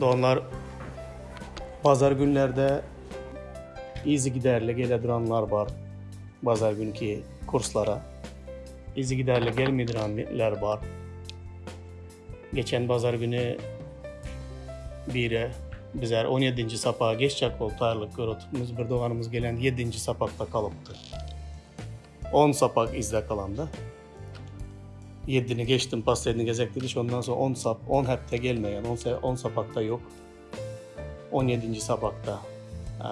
Doganlar bazar günlerde yzygiderli gele duranlar bar bazar günki kurslara. Yzygiderli gelmeý duran ler bar. Geçen bazar güni bire bizar on ýedinji sapaga geçjek bolup taýýarlyk görüp oturmyz. Bir doganymyz gelen ýedinji sapakda galypdyr. On sapak izle kalamda. Ýedini geçdim, posledni gezek diýdi, şondan soň on sap, on hepde gelmeýän, on se, on sapakda ýok. On ýedinji sapakda. Ä,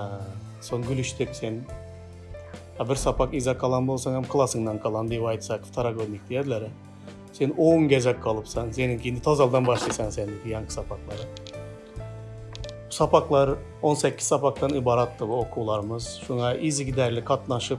soň gülüşdik, sen a bir sapak iza kalan bolsaň hem klasyňdan kalan diýip aýtsak, wtorogodnik diýerler. Sen on gezek galypsaň, seniňki indi tozaldan başlaýsaň sen diýdi ýanky sapaklara. Sapaklar on sekiz sapakdan ybaratdy bu okuwlarymyz. Şuňa yzygiderli gatnaşyp,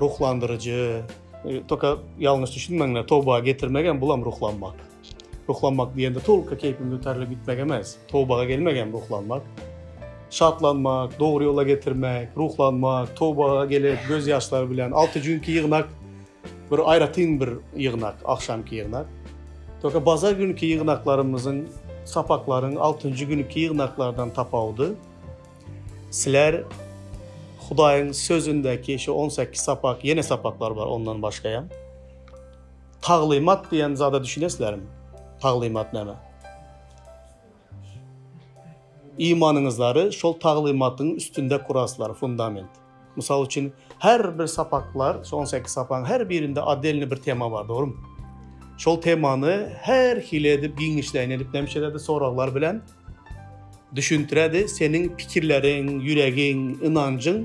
Ruhlandyryjy, toka ýalňyş düşünmeňler, toba getirmek hem bulam ruhlanmak. Ruhlanmak diýende tolka keýpiň göterilip gitmek emes, tobaga gelmek hem ruhlanmak. Şatlanmak, dogry ýola getirmek, ruhlanmak, tobaga gelip göz ýaşlary bilen alty jünki ýygnak bir aýratyn bir ýygnak, agşamky ýygnak. Toka bazar günki ýygnaklarymyzyň sapaklaryň altynjy günki ýygnaklardan tapawudy. Sizler Hudaýyň Sözündäki şu on sekiz sapak, ýene sapaklar bar ondan başga hem. Taglymat diýen zada düşünesizlermi? Taglymat näme? Imanyňyzlary şol taglymatyň üstünde kuraslar, fundament. Mysal üçin, her bir sapaklar, şu on sekiz sapagyň her birinde otdelnyý bir tema bar, dogrumy? Şol temany her hili edip, giňişleýin edip näme etýärdi, soraglar bilen düşündirýärdi, seniň pikirleriň, ýüregiň, ynanjyň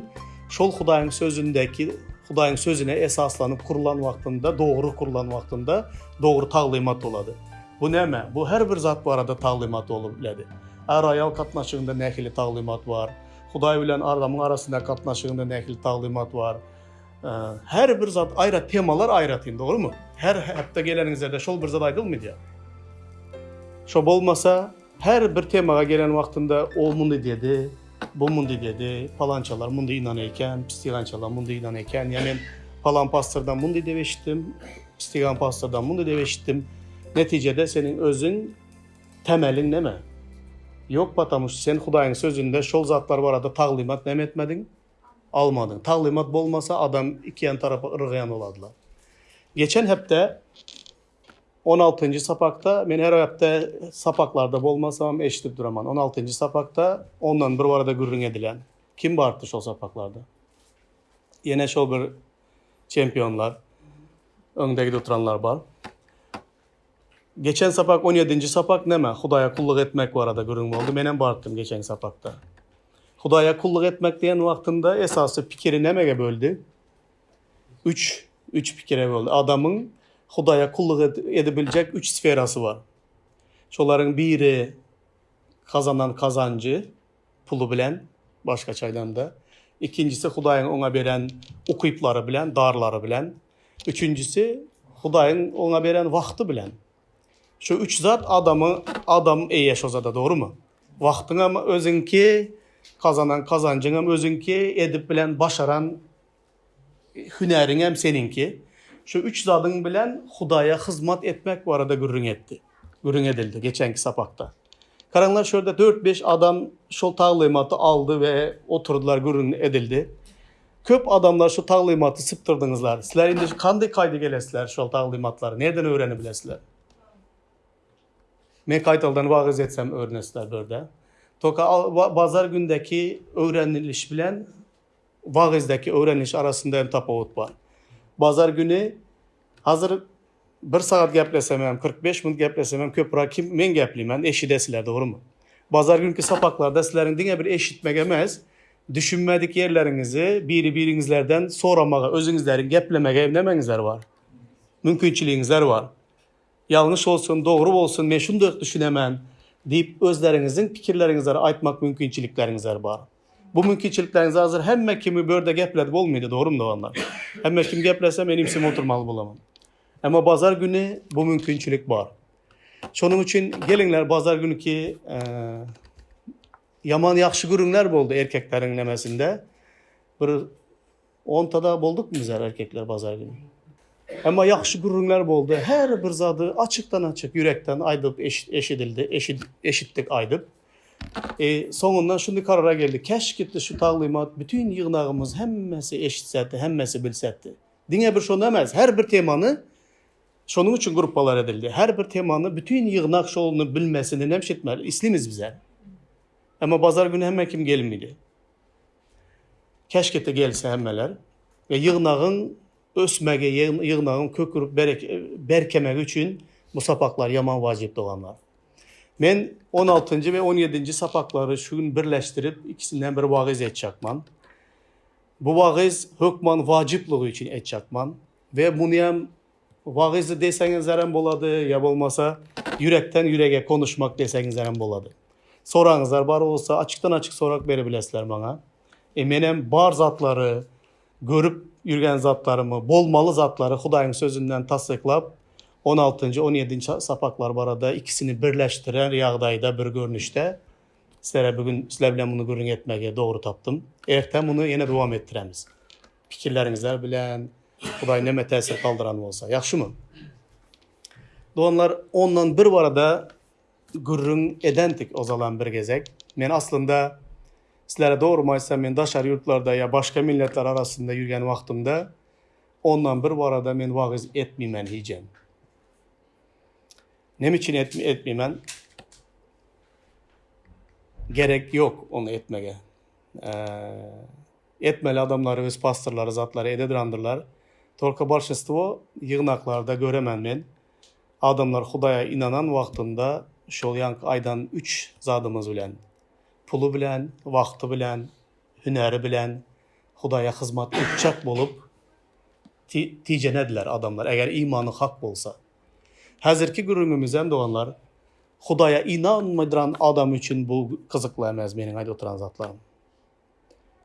şol Hudaýyň Sözündäki, Hudaýyň Sözüne esaslanyp gurlan wagtynda, dogry gurlan wagtynda dogry taglymat bolady. Bu näme? Bu her bir zat barada taglymat bolup bilerdi. Är-aýal gatnaşygynda nähili taglymat bar? Hudaý bilen adamyň arasyndaky gatnaşygynda nähili taglymat bar? Her bir zat aýra temalar aýratyn, dogrymy? Her hepde geleniňizde şol bir zat aýdylmaýar. Şo bolmasa, her bir temaga gelen wagtynda o muny dedi, bu muny dedi, palançalar muny inan eken, pistigançalar muny inan eken. Ýa men palan pastordan muny diýip eşitdim, pistigan pastordan muny diýip eşitdim. Netijede seniň özüň Temeliň neme? Ýok patamuş sen Hudaýyň sözünde şol zatlar barada taglymat neme etmediň? Almadyň. Taglymat bolmasa adam ikiýan tarapa yrygýan bolardyla. Geçen hepde on altynjy sapakda men her hepde sapaklarda bolmasamam eşidip duraman. On altynjy sapakda ondan bir barada gürrüň edilen. Kim bardy şol sapaklarda? Ýene şol bir çempionlar öňde gidip oturanlar bar. Geçen sapak on ýedinji sapak näme Hudaýa kulluk etmek barada gürrüň boldy menem bartdym geçenki sapakda. Hudaýa kulluk etmek diýen wagtynda esasy pikiri nämege böldi? Üç, üç pikire böldi. Adamyň Hudaýa kulluk edibiljek üç sferasy bar. Şolaryň biri gazanan kazanjy, puly bilen, başgaça aýdanda. Ikinjisi, Hudaýyň oňa beren ukyplary bilen, darlary bilen. Üçünjisi, Hudaýyň oňa beren wagty bilen. Şu üç zat adamy, adam eýe şo zada, dogrumy? Wagtyňam özüňki, kazanan kazanjyňam özüňki, edip bilen başaran Hünäriňem seniňki. Şu üç zadyň bilen Hudaýa hyzmat etmek barada gürrüň etdi. Gürrüň edildi geçenki sapakda. Garaňlar, şu ýerde dört-beş adam şol taglymaty aldy we oturdylar, gürrüň edildi. Köp adamlar şu taglymaty sypdyrdyňyzlar. Sizler indi kandy kaýda gelesizler şol taglymatlary nirden öwrenip bilesizler? Men kaýtaldan wagyz etsem öwrenesizler bu ýerde. Toka bazar gündeki öwreniliş bilen wagyzdäki öwreniş arasynda hem tapawut bar. Bazar güni hazir bir sagat geplesemem hem, kyrk bäş minut geplesemem hem köpürak kim men gepleyman, eşidesiler, dogrymy? Bazar günki sapaklarda sizleriň diňe bir eşitmek emes, düşünmedik ýerleriňizi biri-biriňizlerden soramaga, özüňizleriň geplemege nemeňizler bar? Mümkinçiligiňizler bar. Ýalňyş bolsun, dogry bolsun, men şundak düşünemen diýip özleriňiziň pikirleriňizleri aýtmak mümkinçilikleriňizler bar. Bu mümkinçilikleriňizi hazir hemme kimi bu ýerde gepledip bolmaýdy, dogrymy doganlar? Hemme kim geplese men imsimi oturmaly bolaman. Emma bazar güni bu mümkinçilik bar. Şonuň üçin gelinler bazar günki ýaman ýagşy gürüňler boldy erkekleriň nemesinde. Bir Ontada boldukmy bizler erkekler bazar güni. Emma ýagşy gürrüňler boldy. Her bir zady açykdan açyk ýürekden aýdyp eşidildi, eşitdik aýdyp. E, soňundan şuny karara geldik. Keş gitdi şu taglymat bütün ýygnagymyz hemmesi eşitsedi, hemmesi bilsedi. Diňe bir şonu emas, her bir temany şonuň üçin gruppalar edildi. Her bir temany bütün ýygnak şonu bilmesini hem şitmeli. İslimiz bize. Emma bazar güni hemme kim gelmedi. Keşkete gelse hemmeler we ýygnagyň ösmegi, ýygnagyň kök urup berkemegi üçin bu sapaklar ýaman wajyp doganlar. Men on altynjy we on ýedinji sapaklary şu gün birleşdirip ikisinden bir wagyz etjakman. Bu wagyz hökman wajyplygy üçin etjakman we muny hem Wagyz deseňizlerem bolady, ýa bolmasa ýürekden ýürege konuşmak deseňizlerem bolady. Soragyňyzlar bar bolsa, açykdan açyk sorag berebilesler maňa. E, menem bar zatlary, görüp ýürgen zatlarymy, bolmaly zatlary Hudaýyň sözünden tassyklap, on altynjy, on ýedinji sapaklar barada ikisini birleşdirer ýagdaýda bir görnüşde sizlere bu gün sizler bilen muny gürrüň etmegi dogry tapdym. Erte muny ýene dowam etdiremiz. Pikirleriňizler bilen Hudaý näme täsir galdyran bolsa, ýagşymy? Doganlar, ondan bir barada gürrüň edendik ozalam bir gezek. Men aslynda sizlere dogrymy aýtsam, men daşary ýurtlarda ýa başga milletler arasynda ýürgen wagtymda ondan bir barada men wagyz etmeýmen hijem. Näme üçin etmeýmen? Gerek ýok ony etmege. etmeli adamlary öz pastorlary zatlary ede durandyrlar tolko bolşestwo ýygnaklarda göremen men adamlar hudaýa inanan wagtynda şol ýanky aýdan üç zadymyz bilen puly bilen wagty bilen hünäri bilen hudaýa hyzmat etjek bolup tijenediler adamlar eger imany hak bolsa. Häzirki gürrüňimizem doganlar, Hudaýa ynanmaýdran adam üçin bu gyzykly emes meniň aýdyp oturan zatlarym.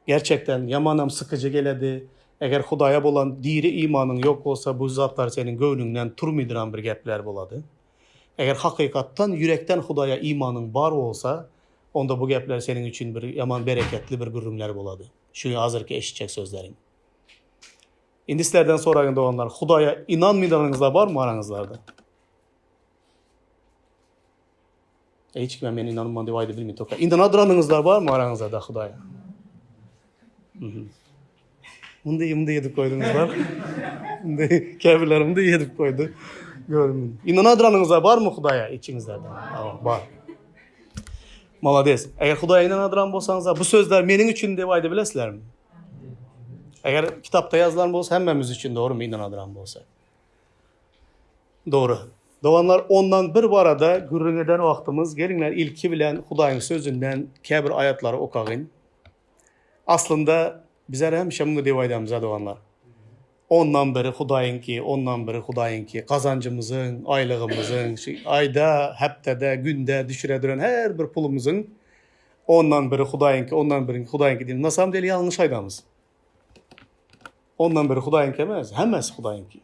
Gerçekden ýamanam sykyjy geledi. Eger Hudaýa bolan diri imanyň ýok bolsa bu zatlar seniň göwnüňden turmydran bir gepler bolady. Eger hakykatdan ýürekden Hudaýa imanyň bar bolsa onda bu gepler seniň üçin bir ýaman bereketli bir gürrüňler bolady. Şu hazirki eşitjek sözleriň. Indi sizlerden soraýyn doganlar Hudaýa ynanmydygynyzda barmy araňyzlarda? Hiç kime men ynanman diýip aýdyp bilmeýin toka. Ynanadyranyňyzlar barmy araňyzlarda Hudaýa? Mundi indi ýedip goýdyňyz bar. Indi käbirler indi ýedip goýdy. Görün. Ynanadyranyňyzlar barmy Hudaýa içiňizde? Bar. Malades. Eger Hudaýa ynanadyran bolsaňyzlar bu sözler meniň üçin diýip aýdyp bilesizlermi? Eger kitapda ýazylan bolsa hemmemiz üçin dogry myndanadram bolsa. Dogry. Doganlar ondan bir barada gürrüň eden wagtymyz geliňler ilki bilen Hudaýyň sözünden käbir aýatlary okagyn. Aslynda bizler hemişe muny diýip aýdamyza doganlar. Ondan biri Hudaýyňky, ondan biri Hudaýyňky. Gazanjymyzyň, aýlygymyzyň, şu aýda, hepdede, günde düşüredüren her bir pulumyzyň Ondan biri Hudaýyňky, ondan biriňki Hudaýyňky diýen. Nasam deli ýalňyş aýdamyz. Ondan biri Hudaýyňky emas, hemmesi Hudaýyňky.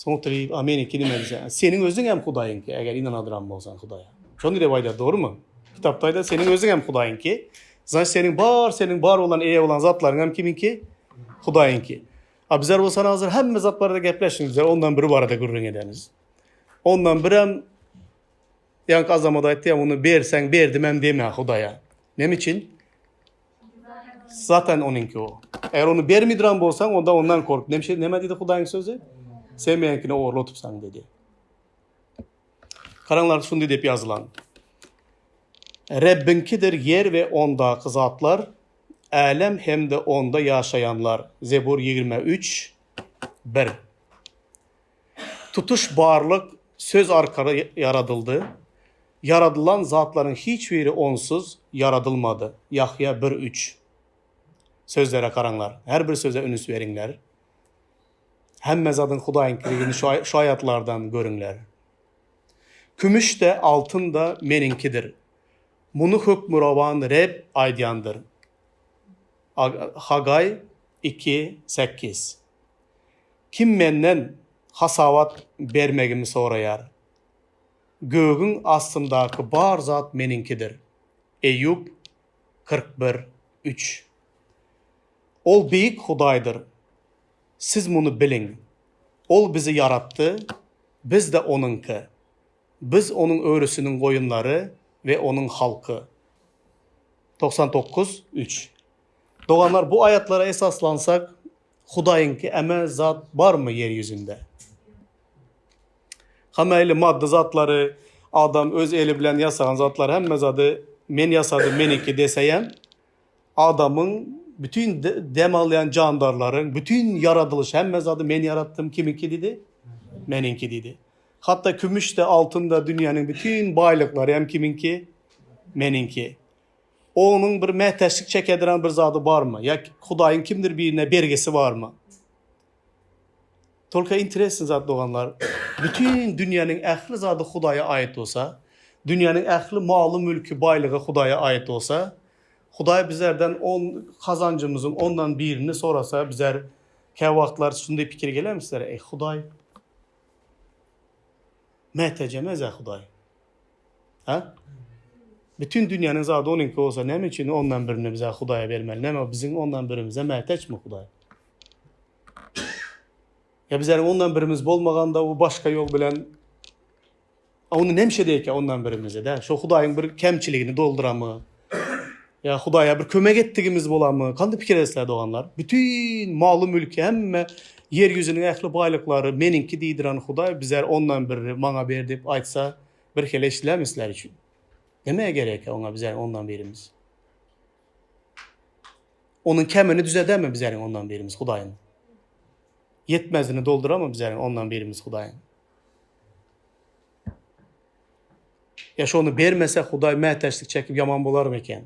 Soň oturyp, a meni kini mense, seniň özüň hem Hudaýyň ki, eger inan adyram bolsan Hudaýa. Şon dile baýda, doğru mu? Kitapta aýda, seniň özüň hem Hudaýyň ki, zan seniň bar, seniň bar olan, eýe olan zatlaryň hem kimin ki, Hudaýyň ki. A bizler bolsan hazır, hemme zat barada gepleşiniz, ondan biri barada gürrüň edeniz. Ondan bir hem Ýaňky azamat aýtdy ýa uny berseň berdimem deme hudaýa. Näme üçin? Zaten onuňki o. Eger ony bermidran bolsaň onda ondan kork. Näme näme diýdi hudaýyň sözi? Sen meňkini ogurly otypsaň diýdi. Karanlar şundi diýip ýazylan. Rebbiňkidir ýer we ondaky zatlar, älem hem-de onda ýaşaýanlar. Zebur 23 1. Tutuş barlyk söz arkaly ýaradyldy. Ýaradylan zatlaryň hiç biri Onsuz ýaradylmady. Ýahýa bir üç. Sözlere garaňlar. Her bir söze ünüs beriňler. Hemme zadyň Hudaýyňkydygyny şu aýatlardan görüňler. Kümüş-de, altyn-da Meniňkidir. Muny Hökmürowan Reb aýdýandyr. Ag, Hagaý iki, sekiz. Kim menden hasabat bermegimi soraýar? Gögüň astyndaky bar zat meniňkidir. Eýýup kyrk bir, üç. Ol beýik Hudaýdyr. Siz muny biliň. Ol bizi ýaratdy, biz-de Onuňky. Biz Onuň örüsiniň goýunlary we Onuň halky. Togsan dokuz, üç. Doganlar, bu aýatlara esaslansak, Hudaýyňky eme zat barmy ýer ýüzünde? Hamaýly maddy zatlary adam öz eli bilen ýasagan zatlar hemme zady men ýasadym meniki deseýem adamyň bütin dem alýan jandarlaryň bütin ýaradylyş hemme zady men ýaratdym kimiňki diýdi meniňki diýdi hatda kümüşde altynda dünýäniň bütin baýlyklary hem kimiňki meniňki Onuň bir mätäçlik çekedirän bir zady barmy? Ýa Hudaýyň kimdir birine bergisi barmy? Tolka interesny zat doganlar, bütin dünýäniň ähli zady Hudaýa aýat bolsa, dünýäniň ähli maly mülki baýlygy Hudaýa aýat bolsa, Hudaý bizlerden on kazanjymyzyň ondan birini sorasa bizler käwagtlar şunday pikir gelemi sizlere eý Hudaý mätäç emes-ä Hudaý. Hä? Bütin dünýäniň zady onuňky bolsa, näme üçin ondan birini bize Hudaýa bermeli? Näme biziň ondan birimize mätäçmi Hudaý? Ýa bizäniň ondan birimiz bolmaganda u başga ýol bilen a ony nemşe diýek ýa ondan birimize dä? Şo Hudaýyň bir kemçiligini dolduramy? Ýa Hudaýa bir kömek etdigimiz bolarmy? Kande pikir edesizler, doganlar? Bütin maly-mülki, hemme ýer ýüzüniň ähli baýlyklary meniňki diýdiren Hudaý bizar ondan biri maňa ber diýip aýtsa, birhili eşidilermi sizler üçin? Näme gerek-ä oňa bizäň ondan birimiz? Onuň kemini düzedermi bizäň ondan birimiz Hudaýyň? Ýetmezini doldurarmy bizäň ondan birimiz Hudaýyň? Ýa şony bermese Hudaý mätäçlik çekip ýaman bolarmy eken?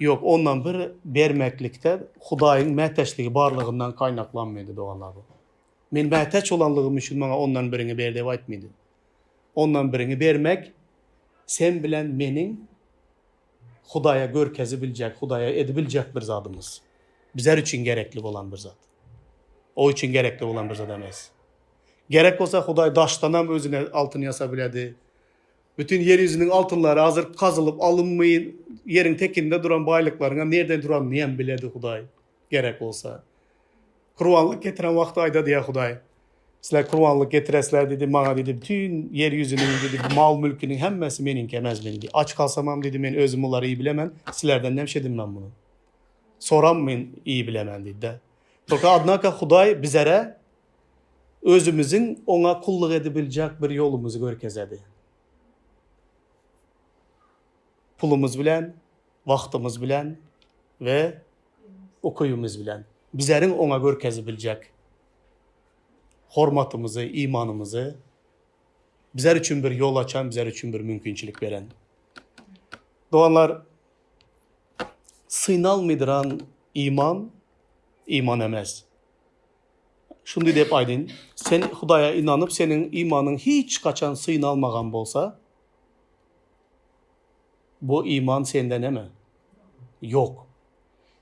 Ýok, ondan bir bermeklikde Hudaýyň mätäçligi barlygyndan gaýnaklanmaýdy, doganlar bu. Men mätäç bolanlygym üçin maňa ondan biriňi ber diýip aýtmaýdy. Ondan biriňi bermek sen bilen meniň Hudaýa görkezibiljek, Hudaýa edibiljek bir zadymyz. Bizler üçin gerekli bolan bir zat. O üçin gerekli bolan bir zat emes. Gerek bolsa Hudaý daşdanam özüne altyn ýasabilerdi. Bütin ýer ýüzüniň altynlary azyryp, gazylyp alynmyyn, ýeriň tekinde duran baýlyklaryňam nirden duranyny hem bilerdi Hudaý. gerek bolsa. Kurbanlyk getiren wagty aýdady, Ýa Hudaý, sizler kurbanlyk getiresizler diýdi, maňa diýdi, bütin ýer ýüzüniň diýdi, mal-mülküniň hemmesi meniňki emezmi diýdi. Aç kalsamam diýdi, men özüm bulary iý bilemen, sizlerden näme şedim men muny? Soram men iý bilemen diýdi-de. Tolka adnaka Hudaý bizere özümiziň oňa kulluk edibiljek bir ýolumyzy görkezedi. Pulumyz bilen, wagtymyz bilen we ukybymiz bilen. Bizeriň oňa görkezibiljek hormatymyzy, imanymyzy bizer üçin bir ýol açan, bizer üçin bir mümkinçilik beren. Doganlar, synalmydyran iman, iman emes. Şundy dep aýdyn, sen Hudaýa inanyp, seniň imanyň hiç haçan synalmagan bolsa, Bu iman sende näme? Ýok.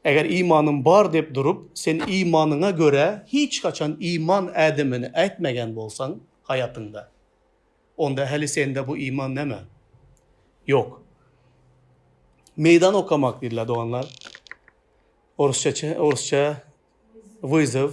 Eger imanym bar diýip durup, sen imanyňa görä hiç haçan iman ädimini ätmegen bolsaň haýatyňda, onda häli sende bu iman näme? Ýok. Meýdan okamak diýdiler doganlar. Orusça, orusça, wyzow.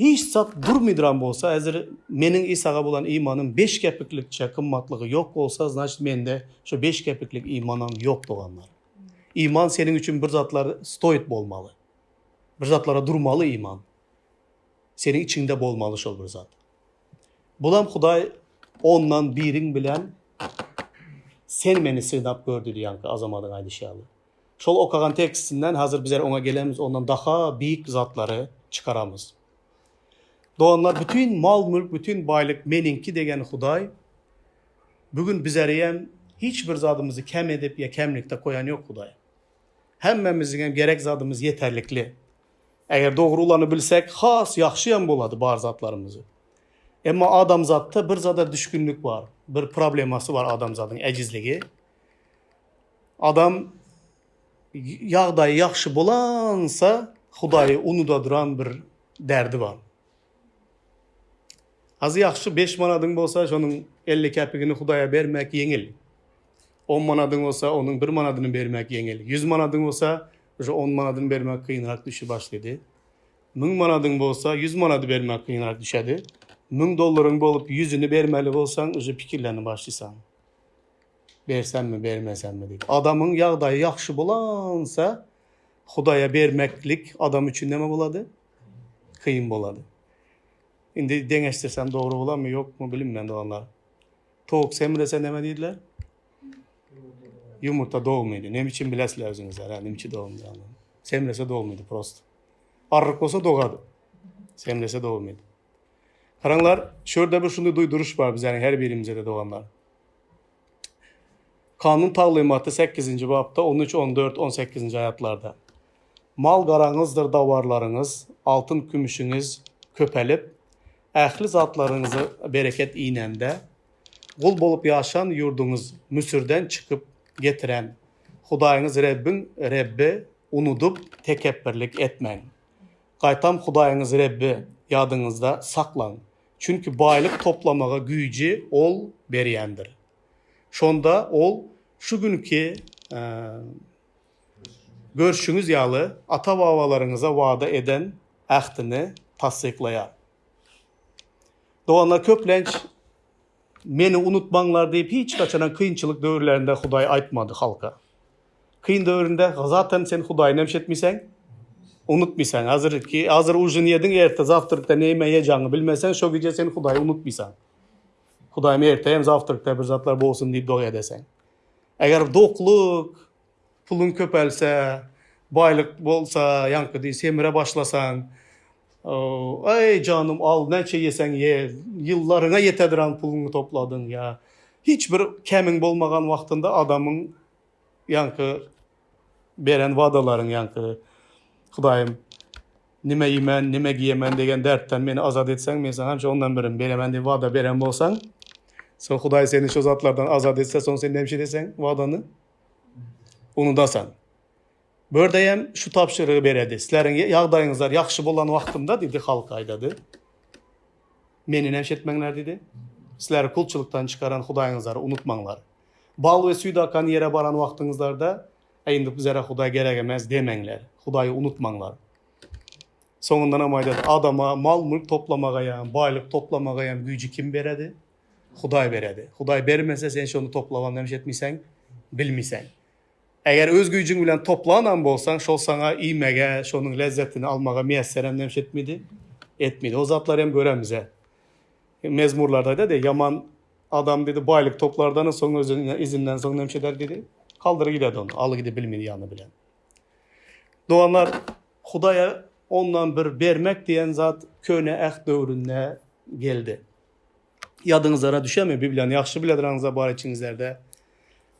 Hiç zat durmydyram bolsa, häzir meniň Isaga bolan imanym beş kepiklikçe gymmatlygy ýok bolsa, znaçt mende şo beş kepiklik imanam ýok doganlar. Iman seniň üçin bir zatlar stoýt bolmaly. Bir zatlara durmaly iman. Seniň içiňde bolmaly şol bir zat. Bulam Hudaý ondan biriň bilen sen meni synap gör diýdi ýaňky Azamadyň aýdyşy ýaly. Şol okagan tekstinden hazir bizler oňa gelemiz ondan daha biyik zatlary çykaramyz. Doganlar bütün mal mülk bütün baylyk meniňki degen Huday bu gün bizeriyem hiç bir zadymyzy kem edip ya kemlikde koyan yok Huday. Hemmemiziňem gerek zadymyz yeterlikli. Eger dogry ulany bilsek has yahşyam bolady bar zatlarymyzy. Emma adamzatda bir zada düşkünlik bar bir problemasy bar adamzadyň ecizligi. Adam ýagdaýy ýagşy bolansa Hudaýy unudadyran bir därdi bar. Azy ýagşy beş manadyň bolsa şonuň elli käpigini Hudaýa bermek ýeňil. On manadyň bolsa onuň bir manadyny bermek ýeňil. Ýüz manadyň bolsa şu on manadyny bermek kynrak düşüp başlady. Müň manadyň bolsa ýüz manady bermek kynrak düşedi. Müň dollaryň bolup ýüzüni bermeli bolsaň uju pikirlenip başlysaň. Bersemmi, bermesemmi diýip. Adamyň ýagdaýy ýagşy bolansa, Hudaýa bermeklik adam üçin näme bolady? Kyn bolady. Indi deňeşdirsem dogry bolarmy, ýokmy, bilinmeýär doganlar. Towuk semrese näme diýdiler? Ýumurta dogmaýdy. Näme üçin bilesiler özüňizler, hä, näme üçin dogmaýdy? Semrese dogmaýdy prosto. Arryk bolsa dogady. Semrese dogmaýdy. Garaňlar, şu ýerde bir şunday duýduryş bar bizäniň her birimize-de doganlar. Kanun taglymaty sekizinji bapda on üç, on dört, on sekizinji aýatlarda, Mal-garaňyzdyr dawarlaryňyz, altyn-kümüşiňiz köpelip, ähli zatlaryňyza bereket inende, gul bolup ýaşan ýurduňyz Müsürden çykyp getiren Hudaýyňyz Rebbiň Rebbi unudyp, tekepbirlik etmäň. Gaýtam Hudaýyňyz Rebbi ýadyňyzda saklaň. Çünki baýlyk toplamaga güýji Ol berýändir. Şonda Ol şu günki görşüňiz ýaly ata-babalaryňyza wada eden ähtini tassyklaýar. Doganlar, köplenç Meni unutmaňlar diýip hiç haçanam kynçylyk döwürlerinde Hudaý aýtmady halka. Kyn döwründe zaten sen hudaýyny hem şetmiseň, unutmiseň. Hazirki hazir ujin ýediň erte zawtrkda neme ýejaňy bilmeseň şo gije sen hudaýy unutmisaň. Hudaýym erte hem zawtrkda bir zatlar bolsun diýip doga edeseň. Eger doklyk, puluň köpelse, baýlyk bolsa ýaňky diý semire başlasaň, eý janym al näçe ýeseň ýe, ýyllaryňa ýetedir an puluňy topladyň ýa hiç bir kemiň bolmagan wagtynda adamyň Ýaňky beren wadalaryň ýaňky Hudaýym nime iýmen, nime giýemen degen därtden meni azat etseň, men saňa hemşe ondan birini beremen diýip wada beren bolsaň, soň Hudaý seni şo zatlardan azat etse, soň sen näme edýäseň wadany? Unudasaň. Bördeýem şu tabşyrygy beredi. Sizleriň ýagdaýyňyzlar ýagşy bolan wagtymda diýdi, halka aýdady. Meni näme etmeňler diýdi. Sizleri kulçylykdan çykaran Hudaýyňyzlary unutmaňlar. Bal we süýt akan ýere baran wagtyňyzlarda, Äý, indi bizlere Hudaý gerek emes demeňler. Hudaýy unutmaňlar. Soňundanam aýdady, Adama mal-mülk toplamagaýam, baýlyk toplamagaýam güýji kim beredi? Hudaý beredi. Hudaý bermese, sen şony toplabam näme etmeýsen, bilmeýsen. Eger öz güýjüň bilen toplanam bolsaň, şol saňa iýmege, şonuň lezzetini almaga miýesser hem nämşe etmidi? Etmidi. O zatlary hem göremizä. Mezmurlarda aýdady, Ýaman adam diýdi, baýlyk toplardan soň özüniň izinden soň nämşe eder diýdi? Galdyryp gidedi ony, alyp gidip bilmedi ýany bilen. Doganlar, Hudaýa ondan bir bermek diýen zat Köne Äht döwründe geldi. Ýadyňyzlara düşemi? Bibliýany ýagşy biledir aňyzda, bar içiňizlerde.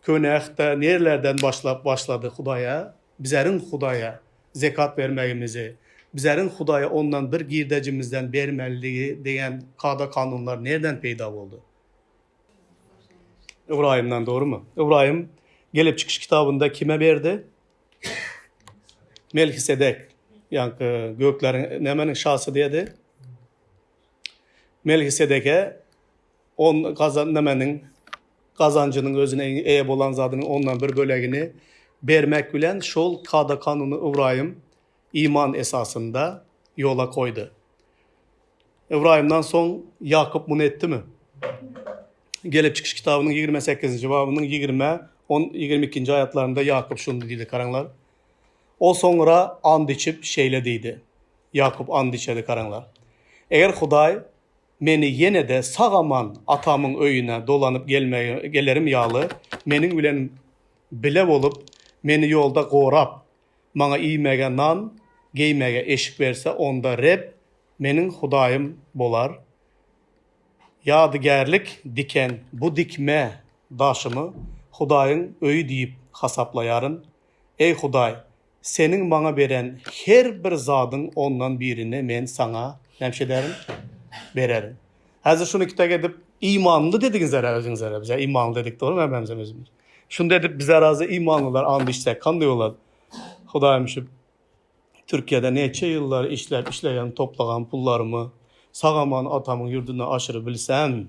Köneahda nirlerden başlap başlady Hudaýa, bizeriň Hudaýa, zekat bermegimizi, bizeriň Hudaýa ondan bir girdejimizden bermelidigi diýen kada-kanunlar nirden peýda boldy? Ybraýymdan dogrymy? Ybraýym Gelip çykyş kitabynda kime berdi? Melhisedek. Ýaňky gökleriň nämeniň şasy diýdi? Melhisedeke On gazan nämeniň? Gazanjynyň özüne eýe bolan zadynyň ondan bir bölegini bermek bilen şol kada-kanuny Ybraýym iman esasynda ýola goýdy. Ybraýymdan soň Ýakup muny etdimi? Gelip çykyş kitabynyň ýigrimi sekizinji babynyň ýigrimi, on, ýigrimi ikinji aýatlarynda Ýakup şuny diýdi, garaňlar. Ol soňra and içip, şeýle diýdi. Ýakup and içedi, garaňlar. Eger Hudaý meni ýene-de sag-aman atamyň öýüne dolanyp gelerim ýaly, meniň bilen bile bolup, meni ýolda gorap, maňa iýmäge nan, geýmäge eşik berse, onda Reb meniň Hudaýym bolar. Ýadygärlik diken bu dikme daşymy Hudaýyň öýi diýip hasaplaýaryn. Eý, Hudaý, Seniň maňa beren her bir zadyň ondan birini men Saňa, nämiş ederin? Bererin. Häzir şuny iki tak edip, imanly dedigiňiz-ä özüňiz-ä, biz-ä imanly dedik, dogrumy, hemmämizem özümiz? Şunda edip biz arazy imanlylar and içsek, kandy bolar? Hudaýym, şu Türkiýede näçe ýyllar işläp, işleýän, toplagan pullarymy sag-aman atamyň ýurduna aşyrybilsem,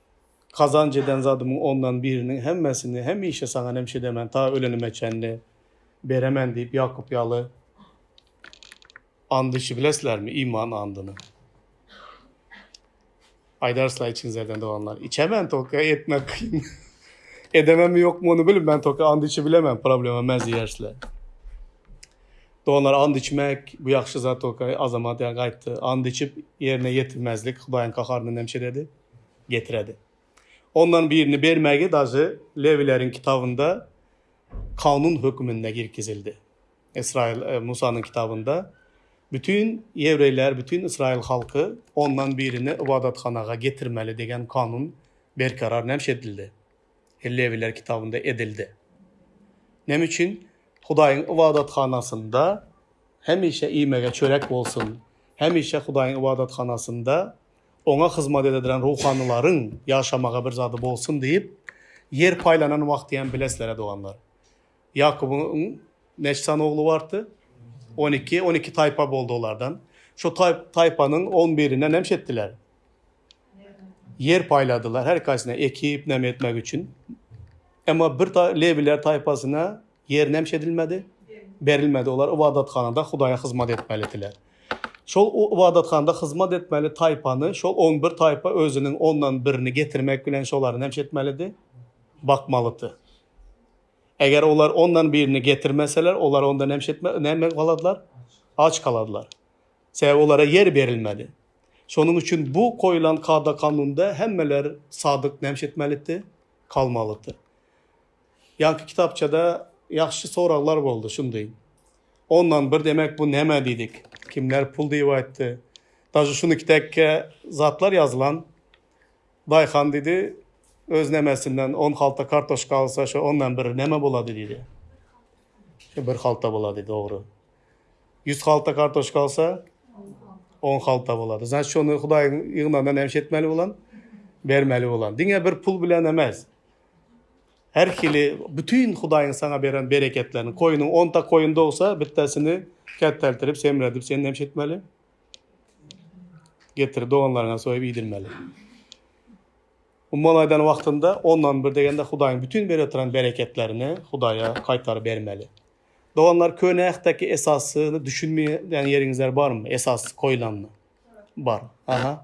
Kazanç eden zadymyň ondan biriniň hemmesini hemişe saňa nämş edemän, ta ölenime çenli beremen diýip, Ýakup ýaly and içi bileslermi, iman andyny? Aýdarsla içiňizerden doganlar, içemän toka etmek kyn. Edememi ýokmy ony bilip, men toka and içi bilemän, problema men diýersler. Doganlar and içmek, bu ýagşy zat toka, azamat ýa gaýtdy. And içip, ýerine ýetirmezlik, Hudaýyň kaharyny nämş ededi? getiredi. Ondan birini bermegi dažy lewileriň kitabynda kanun höküminde girkizildi. Ysraýyl Musanyň kitabynda bütin ýewreýler, bütin ysraýyl halky ondan birini ybadathanaga getirmeli diýen kanun berkarar näme üçin edildi? Lewiler kitabynda edildi. Näme üçin Hudaýyň ybadathanasynda hemişe iýmege çörek bolsun, hemişe Hudaýyň ybadathanasynda oňa hyzmat ededilen ruhanylaryň ýaşamaga bir zady bolsun diýip, ýer paýlanan wagtyam bilesler-ä, doganlar. Ýakubyň näçe sany ogly bardy? On iki. On iki taýpa boldy olardan. Şu taýpanyň on birine näme etdiler? Ýer paýladylar, her kaýsyna ekip näme etmek üçin. Emma bir lewiler taýpasyna Ýer nämçe edilmedi? Berilmedi. Olar ybadathanada Hudaýa hyzmat etmelidiler. Şol ybadathanada hyzmat etmeli taýpany, şol on bir taýpa özüniň ondan birini getirmek bilen şolary nämçe etmelidi? Bakmalydy. Eger olar ondan birini getirmeseler, olar onda nämçe etme, näme galardylar? Aç galardylar. Sebäbi olara ýer berilmedi. Şonuň üçin bu goýlan kada-kanunda hemmeler sadyk nämçe etmelidi? Kalmalydy. Ýanky kitapçada ýagşy soraglar boldy şundy. Ondan bir demek bu näme diýdik. Kimler pul diýip aýtdy. Dažy şuny kitäkke zatlar ýazylan. Daýhan diýdi, öz nämesinden on halta kartoşka alsa şo ondan bir näme bolady diýdi. Şo bir halta bolady dogry. Ýüz halta kartoşka alsa on halta bolady. Zaň şony Hudaýyň ýygnanan näme etmeli bolan? Bermeli bolan. Diňe bir pul bilen emes. Her hili bütin Hudaýyň saňa beren bereketlerini, koýnuň onta koýun dogsa, bittesini ketteltirip, semredip, sen näme etmeli? Getirip doganlaryňa soýup iýdirmeli. Umuman aýdan wagtynda, ondan bir degende Hudaýyň bütin berip oturan bereketlerini Hudaýa gaýtaryp bermeli. Doganlar, Köne Ähtdäki esasyny düşünmeýän ýeriňizler barmy? Esas koýulanyny. Bar. Aha.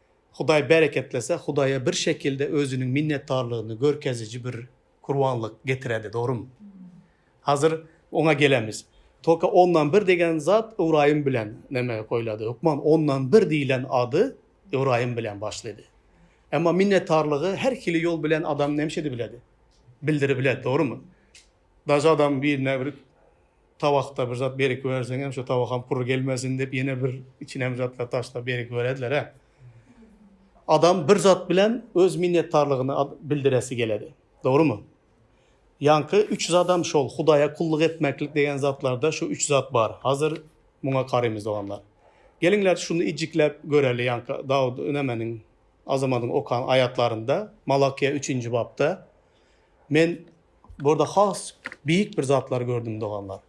Hudaý bereketlese, Hudaýa bir şekilde özüniň minnetdarlygyny görkeziji bir gurbanlyk getirerdi, dogrumy? Hazir oňa gelemiz. Tolka ondan bir degen zat Ybraýym bilen näme goýlady? Hökman ondan bir diýlen ady Ybraýym bilen başlydy. Emma minnetdarlygy her hili ýol bilen adam näme edip biledi? Bildirip biledi, dogrumy? Daş adam birine bir tabakda bir zat berikiberseňem, şo tabakam purr gelmesin diýip, ýene bir içine bir zatlar taşlap berikiberediler-ä. Adam bir zat bilen öz minnetdarlygyny bildiresi geledi. Dogrumy? Ýaňky üç zadam şol, Hudaýa kulluk etmeklik degen zatlarda şu üç zat bar. Hazir muňa karaýmyz, doganlar. Geliňler, şuny ijikläp göreli, ýaňky Dawud, nemeniň, Azamadyň okan aýatlarynda, Malakýa üçünji bapda, Men burada has beýik bir zatlar gördüm doganlar.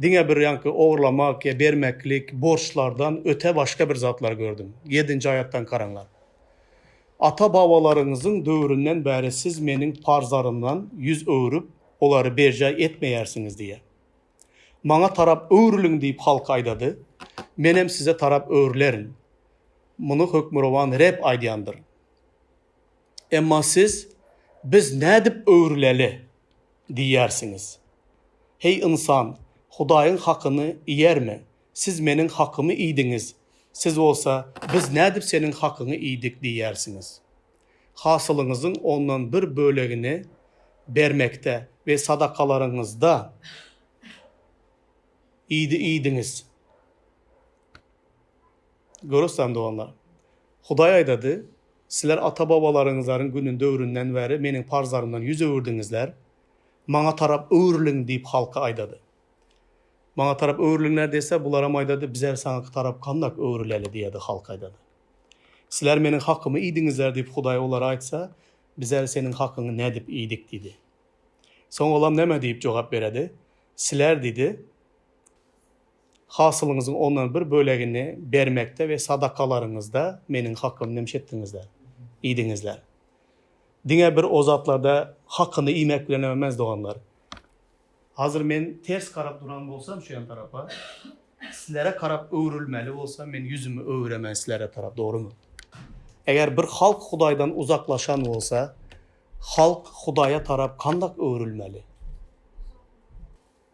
Diňe bir ýaňky ogurlamak ýa bermeklik, borçlardan öte başga bir zatlar gördüm. Ýedinji aýatdan karaňlar. Ata babalaryňyzyň döwründen bäri siz meniň parzlarymdan ýüz öwrüp, olary berjaý etmeýärsiňiz diýýär. Maňa tarap öwrüliň diýip halka aýdady, menem size tarap öwrülerin. Muny Hökmürowan Reb aýdýandyr. Emma siz, Biz nädip öwrüleli? diýýärsiňiz. Heý ynsan, Hudaýyň hakyny iýerme, siz Meniň hakymy iýdiňiz, siz bolsa, Biz nädip Seniň hakyňy iýdik? diýýärsiňiz. Hasylyňyzyň ondan bir bölegini bermekde we sadakalaryňyzda iýdiňiz. Görüpsizem, doganlar, Hudaý aýdady, Sizler ata-babalaryňyzlaryň günün, döwründen bäri Meniň parzlarymdan ýüz öwürdiňizler, Maňa tarap öwrüliň diýip halka aýdady. Maňa tarap öwrüliňler diýse, bularam aýdady, Bizem Saňa tarap gandak öwrüleli diýerdi, halk aýdady. Sizler Meniň hakymy iýdiňizler diýip Hudaý olara aýtsa, Bizem Seniň hakyňy nädip iýdik diýdi. Soň olam näme diýip jogap beredi? Sizler diýdi, Hasylyňyzyň ondan bir bölegini bermekde we sadakalaryňyzda Meniň hakym nemiş etdiňizler? diýdiňizler. Diňe bir o zatlarda hakyny iýmek bilenem emez, doganlar. Hazir Men ters garap duran bolsam şu ýan tarapa, sizlere garap öwrülmeli bolsam, Men ýüzümi öwüremen sizlere tarap, dogrumy? Eger bir halk Hudaýdan uzaklaşan bolsa, halk Hudaýa tarap kandak öwrülmeli?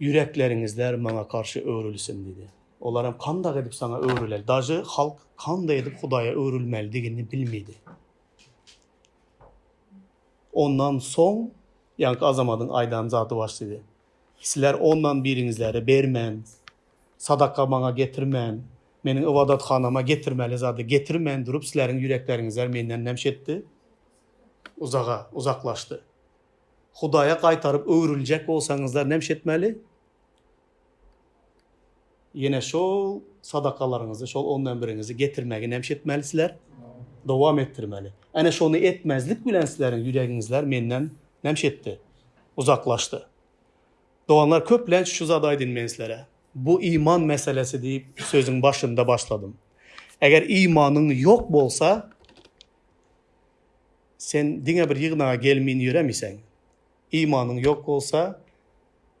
Ýürekleriňizler maňa garşy öwrülsin diýdi. Olaram kandaq edip saňa öwrüleli. Dažy halk kanda edip Hudaýa öwrülmelidigini bilmidi. Ondan soň ýaňky Azamadyň aýdan zady başlady. Sizler ondan biriňizleri bermän, sadaka maňa getirmän, meniň ybadathanama getirmeli zady getirmän durup sizleriň ýürekleriňizler menden näme etdi? Uzaga, uzaklaşdy. Hudaýa gaýtaryp öwrüljek bolsaňyzlar nämşe etmeli? Ýene şol sadakalaryňyzy, şol ondan biriňizi getirmegi nämşe etmeli sizler? Dowam etdirmeli. Äne şony etmezlik bilen sizleriň ýüregiňizler menden nämşe etdi? Uzaklaşdy. Doganlar, köplenç şu zady aýdyn men sizlere. Bu iman meselesi diýip sözüň başynda başladym. Eger imanyň ýok bolsa, Sen diňe bir ýygnaga gelmyn ýöremiseň? Imanyň ýok bolsa,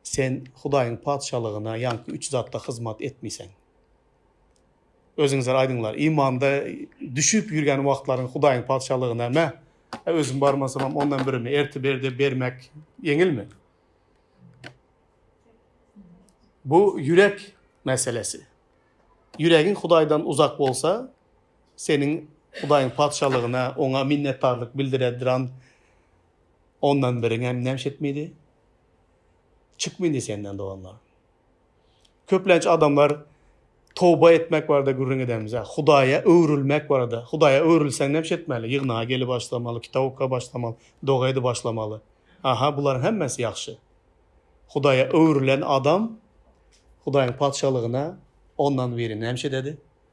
sen Hudaýyň Patyşalygyna ýaňky üç zatda hyzmat etmiseň. Özüňizler aýdyňlar, imanda düşüp ýürgen wagtlaryň Hudaýyň Patyşalygyna me, a özüm barmasamam ondan birimi erti-berde bermek ýeňilmi? Bu ýürek meselesi. Ýüregiň Hudaýdan uzak bolsa, Seniň Hudaýyň Patyşalygyna, Oňa minnetdarlyk bildirä duran ondan biriňem näme çetmedi? Çykmady senden, doganlar. Köplenç adamlar toba etmek barada gürrüň edemiz. Hudaýa öwrülmek barada. Hudaýa öwrülseň näme çetmeli? Ýygnaga gelip başlamaly, kitap okap başlamaly, doga edip başlamaly. Aha, bularyň hemmesi ýagşy. Hudaýa öwrülen adam Hudaýyň Patyşalygyna ondan biri näme çededi?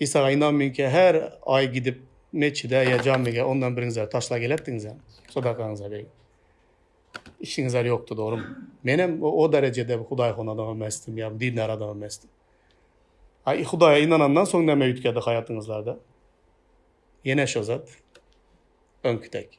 Isaga ynanmyňkä her aý gidip metjide ýa jamyge ondan biriňiz zar taşla gelerdiňizem sadakaňyza beýik işiňiz zar ýokdy dogrymy menem o derejede hudaý hon adam emesdim ýa dindar adam emesdim a hudaýa ynanandan soň näme üýtgedi haýatyňyzlarda ýene şo zat öňki dek.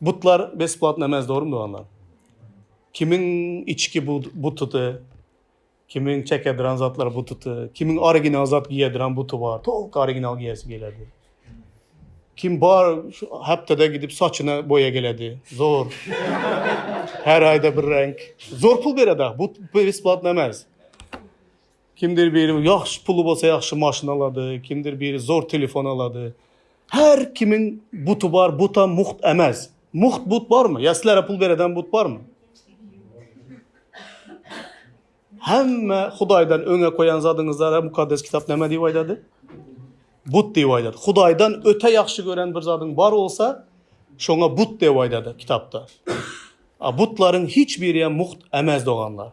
Butlar besplatny emes dogrymy doganlar? Kimiň içki bu butudy? Kimiň çekedran zatlar butudy? Kimiň original zat giýedran buty bar? Tolk original giýesi geledi. Kim bar şu hepdede gidip saçyna boýa geledi. Zor. Her aýda bir renk. Zor pul beredi. Bu besplatny emes. Kimdir biri ýagşy puly bolsa ýagşy maşyn alady, kimdir biri zor telefon alady. Her kimiň buty bar, butam mugt emes. Mugt but barmy? Ýa sizlere pul beredem but barmy? Hemme Hudaýdan öňe koýan zadyňyzlara mukaddes kitap näme diýip aýdady? But diýip aýdady. Hudaýdan öte ýagşy gören bir zadyň bar bolsa, şoňa but diýip aýdady kitapda. A butlaryň hiç biri hem mugt emes doganlar.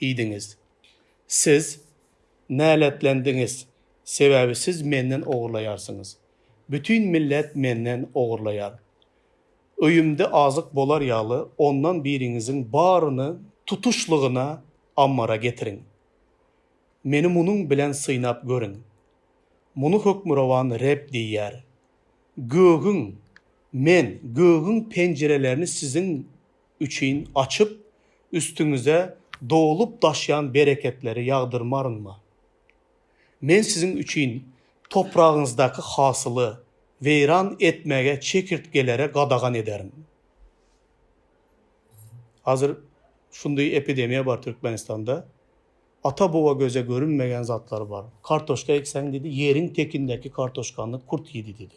diýdiňiz. Siz näletlendiňiz, sebäbi siz menden ogurlaýarsyňyz. Bütin millet menden ogurlaýar. Öýümde azyk bolar ýaly, ondan biriňiziň baryny tutuşlygyna ammara getiriň. Meni munuň bilen synap görüň. Muny Hökmürowan Reb diýýär. Gögüň, Men gögüň penjirelerini siziň üçin açyp, üstüňize dolup-daşýan bereketleri ýagdyrmarynmy? Men siziň üçin topragyňyzdaky hasyly weýran etmegi çekirtgelere gadagan ederin. Hazir şundy epidemiýa bar Türkmenistanda. Ata-boba göze görünmegen zatlar bar. Kartoşka ekseň diýdi, ýeriň tekindäki kartoşkany kurt iýdi diýdi.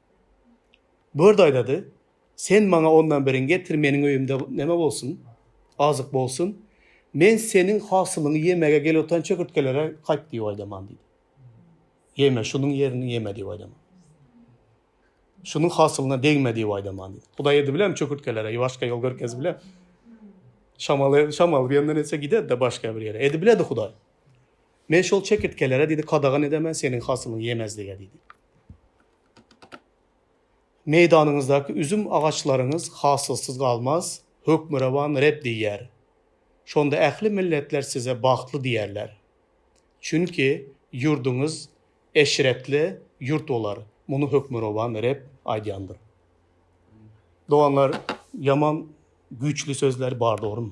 Gördi aýdady, Sen maňa ondan birin getir, meniň öýümde näme bolsun? Azyk bolsun. Men seniň hasylyňy ýemege gelotan çökürtgelere kaýk diýip aýdaman diýdi. Ýeme, şunuň ýerini ýeme diýip aýdaman. Şunuň hasylyna degme diýip aýdaman diýdi. Hudaý edi bilermi çökürtgelere, başga ýol görkezip biler? Şamal, şamal bir ýandan etse giderdi-de başga bir ýere. Edi bilerdi Hudaý. Men şol çekirtgelere diýdi, kadagan edemen seniň hasylyňy ýemezlige diýdi. Meýdanyňyzdaky üzüm agaçlaryňyz hasylsyz galmaz, Hökmürowan Reb diýýär. Şonda ähli milletler size bagtly diýerler. Çünki ýurduňyz eşretli ýurt bolar, muny Hökmürowan Reb aýdýandyr. Doganlar, ýaman güýçli sözler bar, dogrumy?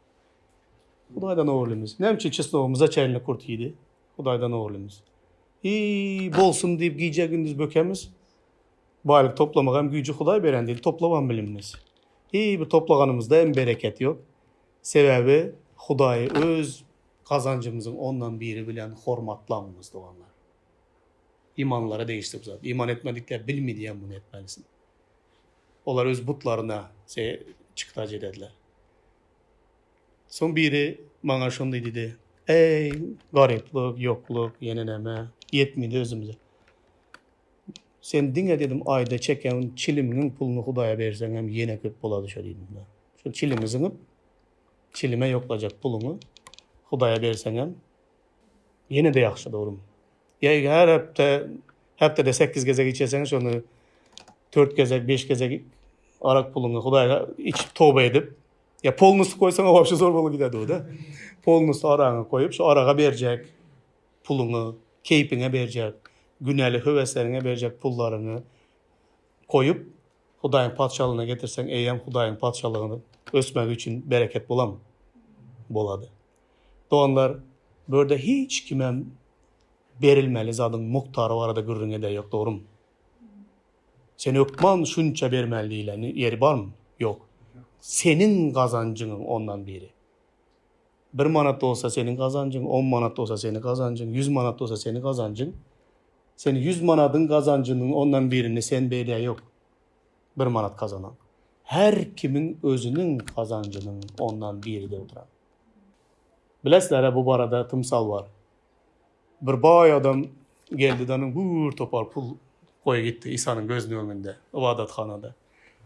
Hudaýdan oglumyz. Näme üçin çyslogymyza çenli kurt iýdi? Hudaýdan oglumyz. Iý, bolsun diýip gije-gündiz bökemiz. Baýlyk toplamak hem güýji Hudaý beren diýil, toplabam bilinmez. Iý, bir toplananymyzda hem bereket ýok. Sebäbi Hudaý öz gazanjymyzyň ondan biri bilen hormatlamyz, doganlar. Imanlara degişli bu zat. Iman etmedikler bilmidi hem muny etmelisin. Olar öz butlaryna se çykdaç edediler. Soň biri maňa şondy didi, Eý, garyplyk, ýoklyk, ýene neme, ýetmidi özümize. Sen diňe dedim aýda çeken çilimiňiň puluny Hudaýa berseňem ýene köp bolady şo diýdim men. Şo çilimi zyňyp, çilime ýoklajak puluňy Hudaýa berseňem Ýene-de ýagşy dogrum. Ýa eger her hepde, hepdede sekiz gezek içeseň, şonda dört gezek, beş gezek arak puluňy Hudaýa içip toba edip, ýa polnusy goýsaň wapşe zor bolup gider duda. Polnusy aragyňy goýup, şu araga berjek puluňy, keýpiňe berjek, günäli höwesleriňe berjek pullaryňy goýup, Hudaýyň Patyşalygyna getirseň, eýýäm Hudaýyň Patyşalygynyň ösmegi üçin bereket bulam bolady. Doganlar, bu ýerde hiç kimem berilmeli zadyň mukdary barada gürrüň edäýok, dogrumy? Sen hökman şunça bermeli diýlen ýeri barmy? Ýok. Seniň gazanjyň ondan biri. Bir manat bolsa seniň gazanjyň, on manat bolsa seniň gazanjyň, ýüz manat bolsa seniň gazanjyň. Sen ýüz manadyň gazanjynyň ondan birini sen beýdäýok. bir manat kazanaň. Her kimiň özüniň gazanjynyň ondan biri dek duran. Bilesiler-ä bu barada tymsal bar. Bir baý adam geldi-de onuň bir topar pul goýy gitdi Isanyň gözüniň öňünde, ybadathanada.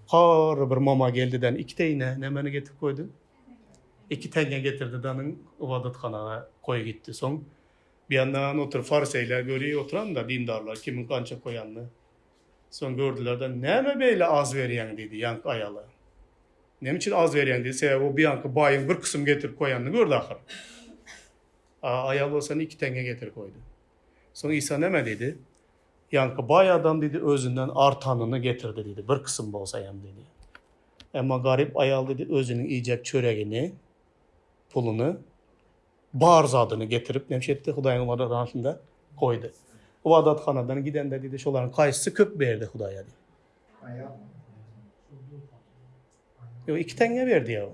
Hary bir moma geldi-de iki teýne nämeni getirip goýdy? Iki teňňe getirdi-de onuň ybadathanaga goýy gitdi. Soň bir ýandan oturyp fariseýler göri oturan-da dindarlar kimiň gança goýanyny. Soň gördüler-de, Näme beýle az berýäň? diýdi ýaňky aýala. Näme üçin az berýäň? diýdi. Sebäbi o bu ýaňky baýyň bir kysym getirip goýanyny gördi ahyry. A aýal bolsa indi iki teňňe getirip goýdy. Soň Isa näme diýdi? Ýaňky baý adam diýdi, özünden artanyny getirdi diýdi, bir kysym bolsa hem diýdi. Emma garyp aýal diýdi, özüniň iýjek çöregini, puluny Bar zadyny getirip, näme etdi? Hudaýyň ybadathanasynda goýdy. Ybadathanadan gidende diýdi, şolaryň kaýsysy köp berdi Hudaýa diýdi. Aýal. Ýok, iki teňňe berdi ýa.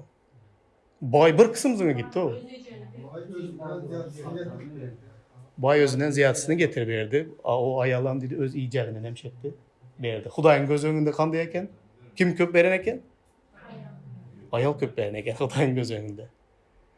Baý bir kysym zyňy gitdi o. Baý özünden zyýatysyny getirip berdi. A o aýalam diýdi, öz iýjegini näme etdi? Berdi. Hudaýyň göz öňünde kandaý eken? Kim köp beren eken? Aýal köp beren eken Hudaýyň göz öňünde.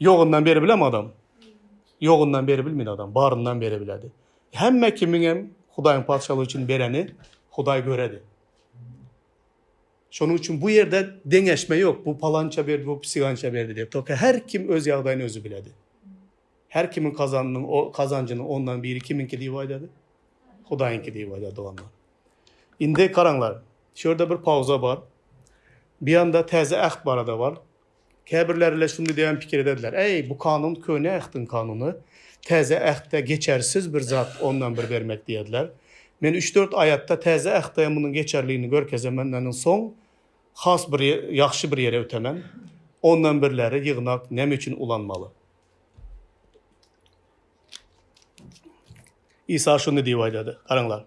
Ýogyndan beribilem adam. Ýogyndan beribilmin adam, baryndan beribiledi. Hemme kimiňem Hudaýyň Patyşalygy üçin bereni Hudaý göredi. Şonuň üçin bu ýerde deňeşme ýok, bu palança berdi, bu pisigança berdi diýip. Toka her kim öz ýagdaýyny özi biledi. Her kimiň kazanynyň, o kazanjynyň ondan biri kimiňki diýip aýdady? Hudaýyňky diýip aýdady doganlar. Indi garaňlar, şu ýerde bir pauza bar. Bir ýanda täze äht barada bar. Käbirleri-le şuny diýen pikir edediler, Äý, bu kanun Köne Ähtiň kanuny, Täze Ähtde geçersiz bir zat, ondan bir bermek diýediler. Men üç-dört aýatda Täze Ähtde munuň geçerligini görkezemenlerinden soň has bir ýagşy bir ýere ötemen, Ondan birleri ýygnak näme üçin ulanmaly? Isa şuny diýip aýdady, Garaňlar!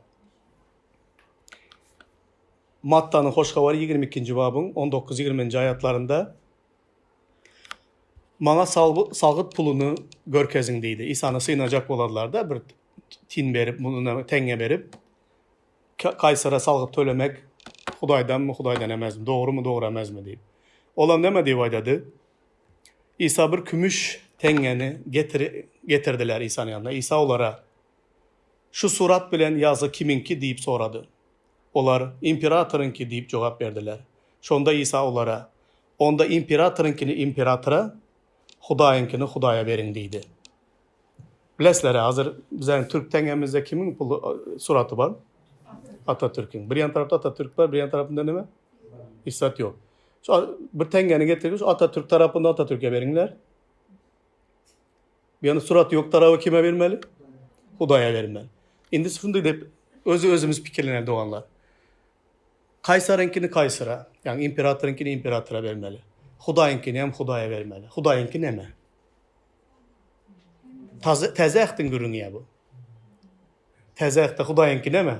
Mattanyň Hoş Habary ýigrimi ikinji babyň on dokuz, ýigrimi nji aýatlarynda, Maňa salgyt puluny görkeziň diýdi. Isany synajak bolarlar-da, bir tin berip, muny teňňe berip, Kaýsara salgyt tölemek Hudaýdanmy, Hudaýdan emesmi, dogrumy, dogry emesmi diýip. Olam näme diýip aýdady? Isa bir kümüş teňňeni getirdiler Isanyň ýanyna. Isa olara, Şu surat bilen ýazgy kimiňki diýip sorady. Olar, Imperatoryňky diýip jogap berdiler. Şonda Isa olara, Onda imperatoryňkyny imperatora, Hudaýyňkyny Hudaýa beriň diýdi. Bilesiler-ä, hazir biziň türk teňemizde kimiň pul suraty bar? Atatürküň. Bir ýan tarapda Atatürk bar, bir ýan tarapynda näme? Isat ýok. Şu bir teňeni getirip, şu Atatürk tarapyny Atatürke beriňler. Ýöne surat ýok taraby kime bermeli? Hudaýa bermeli. Indi şunday dep öz özümiz pikirleneli doganlar. Kaýsaryňkyny kaýsara, ýagny imperatoryňkyny imperatora bermeli. Hudaýyňkyny hem Hudaýa bermeli. Hudaýyňky näme? Taze, täze ähtiň gürrüňi ýa bu. Täze ähtde Hudaýyňky näme?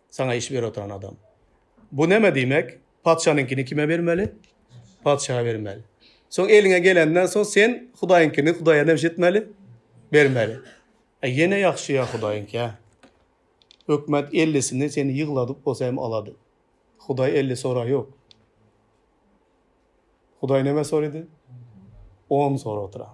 Saňa iş berip oturan adam. Bu näme diýmek? Patyşanyňkyny kime bermeli? Patyşa bermeli. Soň eliňe gelenden soň sen Hudaýyňkyny Hudaýa näme etmeli? Bermeli. E ýene ýagşy ýa Hudaýyňka. Hökümet 50-sini seni ýygladyp bolsa hem alady. Hudaý 50 sora ýok. Hudaý näme sorady? 10 sora oturan.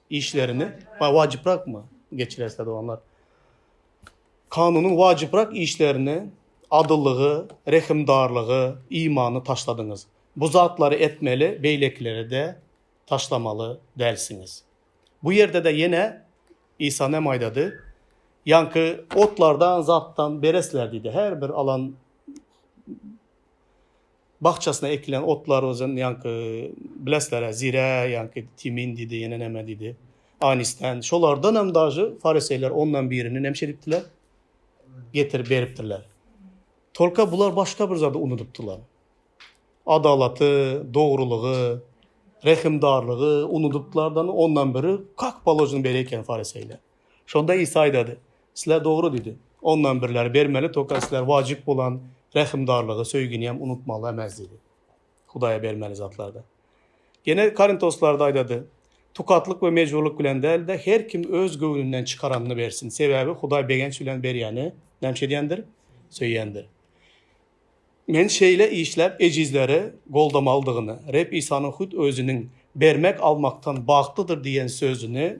işlerini wajyprakmy geçirer sazwanlar. Kanunyň wajyprak işlerini, adyllygy, rehimdarlygy, imany taşladyňyz. Bu zatlary etmeli, beýlekileri-de taşlamaly dälsiňiz. Bu ýerde-de ýene Isa näme aýdady? Ýaňky otlardan, zatdan beresler diýdi. Her bir alan Bakjasyna ekilen otlar özem ýaňky bilesler-ä zire ýaňky timin diýdi ýene näme diýdi. Anistan şolardanam dažy fariseýler ondan birini näme edipdiler? Getirip beripdirler. Tolka bular başga bir zady unudypdylar. Adalaty, dogrulygy, rehimdarlygy unudypdylardan ondan biri kak položny beri eken fariseýler. Şonda Isa aýdady, Sizler dogry diýdi. Ondan birler bermeli toka sizler wajyp bolan rähimdarlygy, söýginiäm unutmaly emäs diýdi. Hudaýa bermeli zatlarda. Ýene Korintoslarda aýdady, Tukatlyk we mejburlyk bilen däl-de, her kim öz göwnünden çykaranyny bersin, sebäbi Hudaý begenç bilen berýäni näme edýändir? Söýýändir. Men şeýle işläp ejizleri goldamalydygyny, Reb Isanyň hut Özüniň Bermek almakdan bagtlydyr diýen sözüni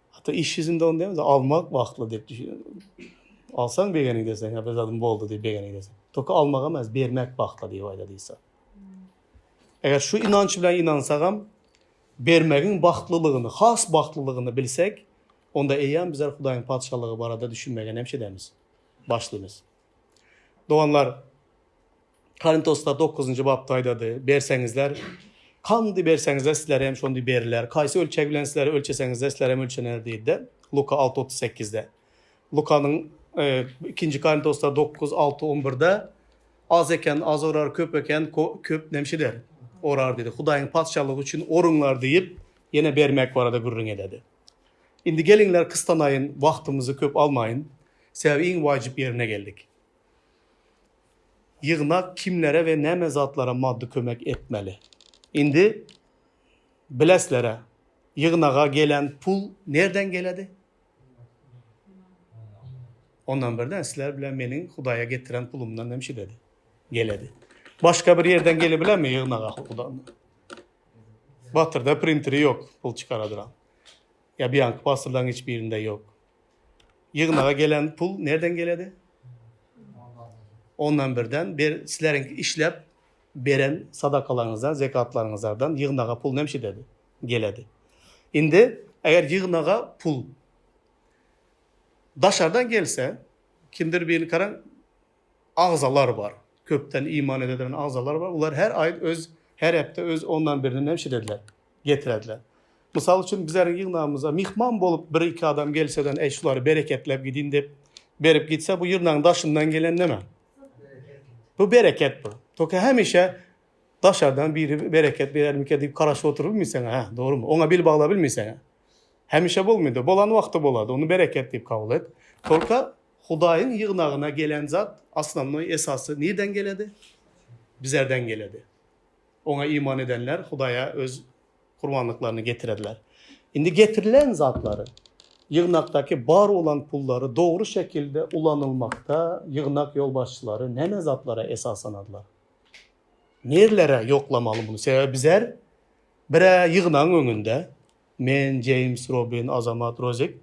Hatda iş ýüzünde ony däl-de, almak wagtly diýip düşünýärdim. Alsaň begeniň deseň, ýa bir zadym boldy diýip begeniň deseň. Toky almak emas, bermek wagtly diýip aýdady Isa. Eger şu ynanç bilen ynansagam, bermegiň bagtlylygyny, has bagtlylygyny bilsek, onda eýýäm bizler Hudaýyň Patyşalygy barada düşünmegä näme edäýmez? Başlaýmyz. Doganlar, Korintoslar dokuzynjy bapda aýdady, Berseňizler, handi berseňizler, sizlere hem şondy beriler, haýsy ölçeg bilen sizlere ölçeseňizler, sizlere hem ölçener diýdi-de, Luka alty otuz sekizde. Lukanyň ikinji Korintoslar dokuz alty on birde Az eken, az orar, köp eken, köp nemşidir, orar diýdi. Hudaýyň Patyşalygy üçin oruňlar diýip, ýene bermek barada gürrüň ededi. Indi geliňler kystanaýyn, wagtymyzy köp almaýyn, sebäbi iň wajyp ýerine geldik. Ýygnak kimlere we näme zatlara maddy kömek etmeli? Indi bilesler-ä, ýygnaga gelen pul nerden geledi? Ondan birden sizler bilen meniň Hudaýa getiren pulumdan hem şidedi, geledi. Başga bir ýerden gelebilenmi ýygnaga? Batyrda printeri ýok pul çykaradyran. Ýa bianki pasyrlaň hiç birinde ýok. Ýygnaga gelen pul nerden geledi? Ondan birden ber sizleriň işläp beren sadakalaryňyzdan zekatlaryňyzardan ýygnaga pul nem şidedi? Geledi. Indi eger ýygnaga pul daşardan gelse kimdir birini karaň agzalar bar. Köpden iman edediren agzalar bar. Olar her aý öz, her hepde öz ondan birini näme edediler? Getirediler. Mysal üçin bizleriň ýygnagymyza myhman bolup bir-iki adam gelseden, eý şulary bereketläp gidin diýip berip gitse bu ýyrnagyň daşyndan gelen näme? Bu bereket bu. Toka hemişe daşardan biri bereket berermike diýip garaşyp oturyp bilmeseň, hä, dogrymy? Oňa bil baglap bilmeseň. Hemişe bolmaýda, bolan wagty bolady. Ony bereket diýip kabul et. Toka Hudaýyň ýygnagyna gelen zat, osnovnoý esasy nirden geledi? Bizerden geledi. Oňa iman edenler Hudaýa öz gurbanlyklaryny getirerler. Indi getirilen zatlary, ýygnakdaky bar bolan pullary dogry şekilde ulanylmakda ýygnak ýolbaşçylary näme zatlara esaslanarlar? Nirelere ýoklamaly muny? Sebäbi bizer bir-ä ýygnagyň öňünde Men Jeýms Robin Azamat Rozik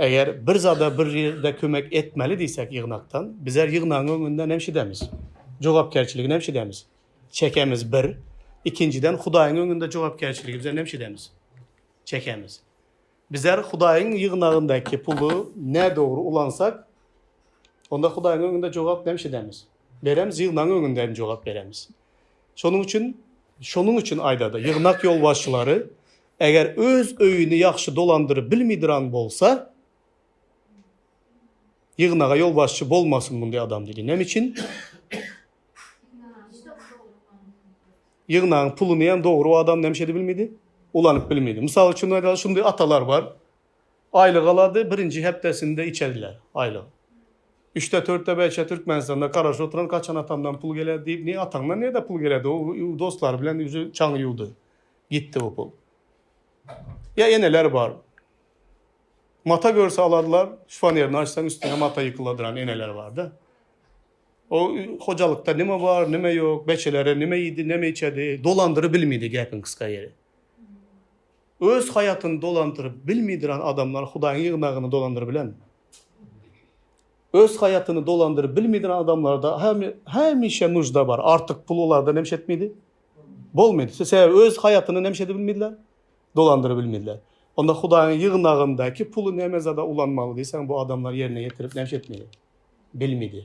Eger bir zada bir ýerde kömek etmeli diýsek ýygnakdan bizler ýygnagyň öňünde nämşidemiz? Jogapkärçiligi nämşidemiz? Çekemiz bir. Ikinjiden Hudaýyň öňünde jogapkärçiligi bizler nämşidemiz? Çekemiz. Bizler Hudaýyň ýygnagyndaky puly nädogry ulansak onda Hudaýyň öňünde jogap nämşidemiz? Beremiz ýygnagyň öňünde hem jogap beremiz. Şonuň üçin, şonuň üçin aýdada, ýygnak ýolbaşçylary eger öz öýüni ýagşy dolandyryp bilmidiraň bolsa, ýygnaga ýolbaşçy bolmasyn mundy adam diýdi. Näme üçin? Ýygnagyň puluny hem dogry o adam näme şedi bilmidi? Ulanyp bilmidi. Mysal üçin aýdaly, şundy atalar bar. Aýlyk alady, birinji hepdesinde içerdiler, aýlyk. Üçde törtde bäşe Türkmenistanda garaşyp oturan kaçan atamdan pul geler diýip ne ataňdan nede pul geler o dostlary bilen uju çaňy ýuwdy gitdi o pul. Ýa eneler bar. Mata görse alarlar, şpanerini açsaň üstüne mata ýykyla duran eneler bar da. O hojalykda nime bar, nime ýok, beçelere nime iýdi, nime içedi, dolandyry bilmidi gäpiň kysga ýeri. Öz haýatyny dolandyryp bilmidran adamlar Hudaýyň ýygnagyny dolandyryp bilen. Öz haýatyny dolandyryp bilmidran adamlarda hemişe nujda bar. Artyk pul olarda nemiş etmidi? Bolmidi. Sebäbi öz haýatyny nemiş edip bilmidler? Dolandyryp bilmidler. Onda Hudaýyň ýygnagyndaky puly näme zada ulanmaly diýseň bu adamlar ýerine ýetirip nemiş etmidi? Bilmidi.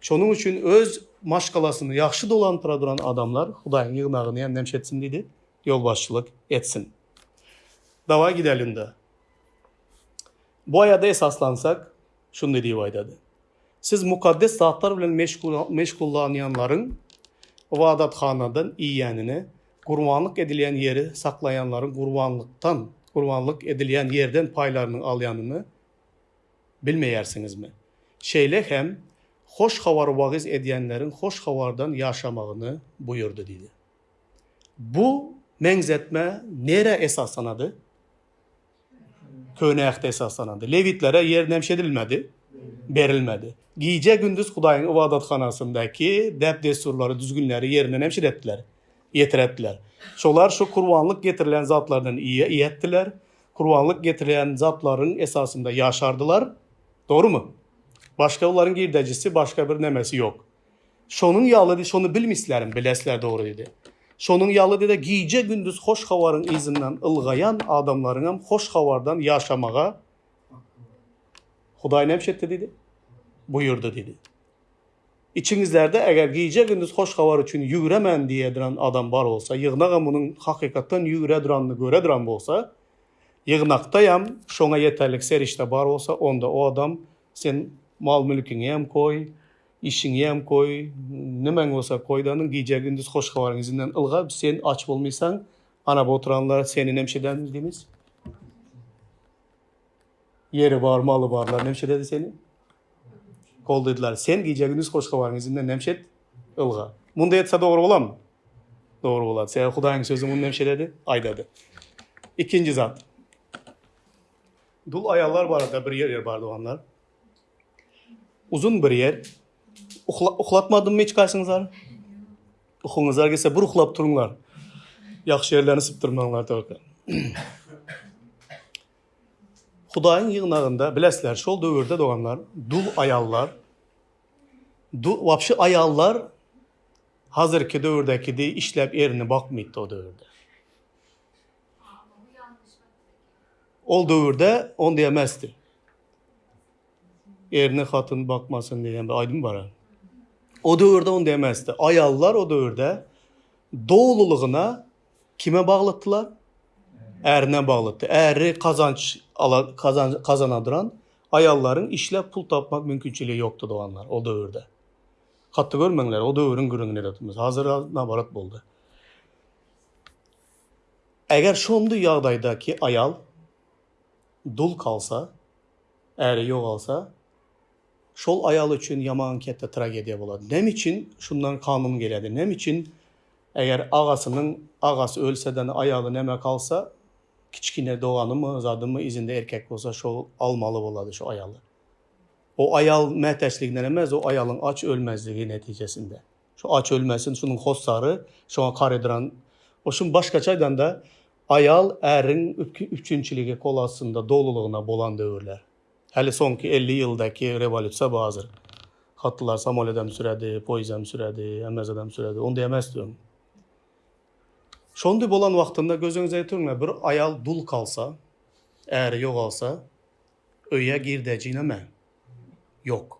Şonuň üçin öz maşgalasyny ýagşy dolandyra duran adamlar Hudaýyň ýygnagyny hem nemiş etsin diýdi? ýolbaşçylyk etsin. Dawaý gideliňda. Bu aýada esaslansak, şunday diýip aýdady, Siz mukaddes zatlar bilen meşgullanýanlaryň ybadathanadan iýýänini, gurbanlyk edilýän ýeri saklaýanlaryň gurbanlykdan, gurbanlyk edilýän ýerden paýlarynyň alýanyny bilmeýärsiňizmi? Şeýle hem hoş habary wagyz edýänleriň hoş habardan ýaşamagyny buýurdy diýdi. Bu meňzetme nirä esaslanady? Köne Ähte esaslanady. Lewitlere ýer nämş edilmedi? Berilmedi. Gije-gündiz Hudaýyň ybadathanasyndaky däp-dessurlary, düzgünleri ýerine nämş edetdiler? Ýetiretdiler. Şolar şu kurbanlyk getirilen zatlardan iýetdiler, kurbanlyk getirilen zatlaryň esasynda ýaşardylar. Dogrumy? Başga olaryň girdejisi, başga bir nämesi ýok. Şonuň ýaly-da şony bilmislerem, bilesler dogry diýdi. Şonuň ýaly-da gije-gündiz hoş habaryň yzyndan ylgaýan adamlaryňam hoş habardan ýaşamaga Hudaý nämiş etdi diýdi? Buýurdy diýdi. Içiňizlerde eger gije-gündiz hoş habar üçin ýügremän diýe duran adam bar bolsa, ýygnagam munuň hakykatdan ýügre duranyny göre duran bolsa, ýygnakdaýam şoňa ýeterlik serişde bar bolsa, onda o adam Sen mal-mülkiňem goý, işiňem goý, nimeň bolsa goýdanyň, gije-gündiz hoş habaryň yzyndan ylga, sen aç bolmaýsaň, anaba oturanlar seni nemşe edäýmeli diýmez. Ýeri bar, maly barlar nemşe ededi seni. Goldaýdylar. Sen gije-gündiz hoş habaryň yzyndan nemşe et, ylga. Munda etse dogry bolam. Dogry bolar. Sebäbi Hudaýyň sözü muny nemşe ededi, aýdady. Ikinji zat. Dul aýallar barada bir ýer ýer bar doganlar. Uzun bir ýer. Uhla, uhlatmadymmy hiç gaýsyňyzlar? Uhuňyzlar gelse bir uhlap turunlar. Ýagşy ýerlerini sypdyrmaňlar dogry. Hudaýyň ýygnagynda bilesler, şol döwürde doganlar, dul aýallar, dul, wapşy aýallar hazirki döwürdäki diýip işläp erini bakmaýtdy o döwürde. Ol döwürde on diýemezdi. Erine hatyn bakmasyn diýen bir aýdym bar. O döwürde on diýemezdi. Aýallar o döwürde dolulygyna kime baglydylar? Ärine baglydy. Äri kazanç ala kazan kazana duran aýallaryň işläp pul tapmak mümkinçiligi ýokdy doganlar o döwürde. Hatda görmeňler o döwrüň gürrüňini edip otyrmyz. Hazir nabarat boldy. Eger şondy ýagdaýda ki aýal dul kalsa, äri ýogalsa, şol aýal üçin ýaman ketde tragediýa bolady. Näme üçin şundan kanun gelýädi? Näme üçin eger agasynyň agasy ölseden aýaly näme kalsa, kiçkine doganymy, zadymy izinde erkek bolsa şol almaly bolady şo aýaly. O aýal mätäçliginden emes, o aýalyň aç ölmezligi netijesinde. Şu aç ölmesin, şunuň hossary şoňa karydyran. O şum başgaça aýdanda, aýal äriň üpjünçiligi kol astynda dolulygyna bolan döwürler. Häli soňky elli ýyldaky rewolýusiýa bazyr. Hatlylar samolýodam süredi, poýzdam süredi, MMZ-dem süredi. Onda emesdi öň. Şondy bolan wagtynda gözüňize ötüriň-ä, bir aýal dul kalsa, äri ýogalsa, öýe girdeji neme? Ýok.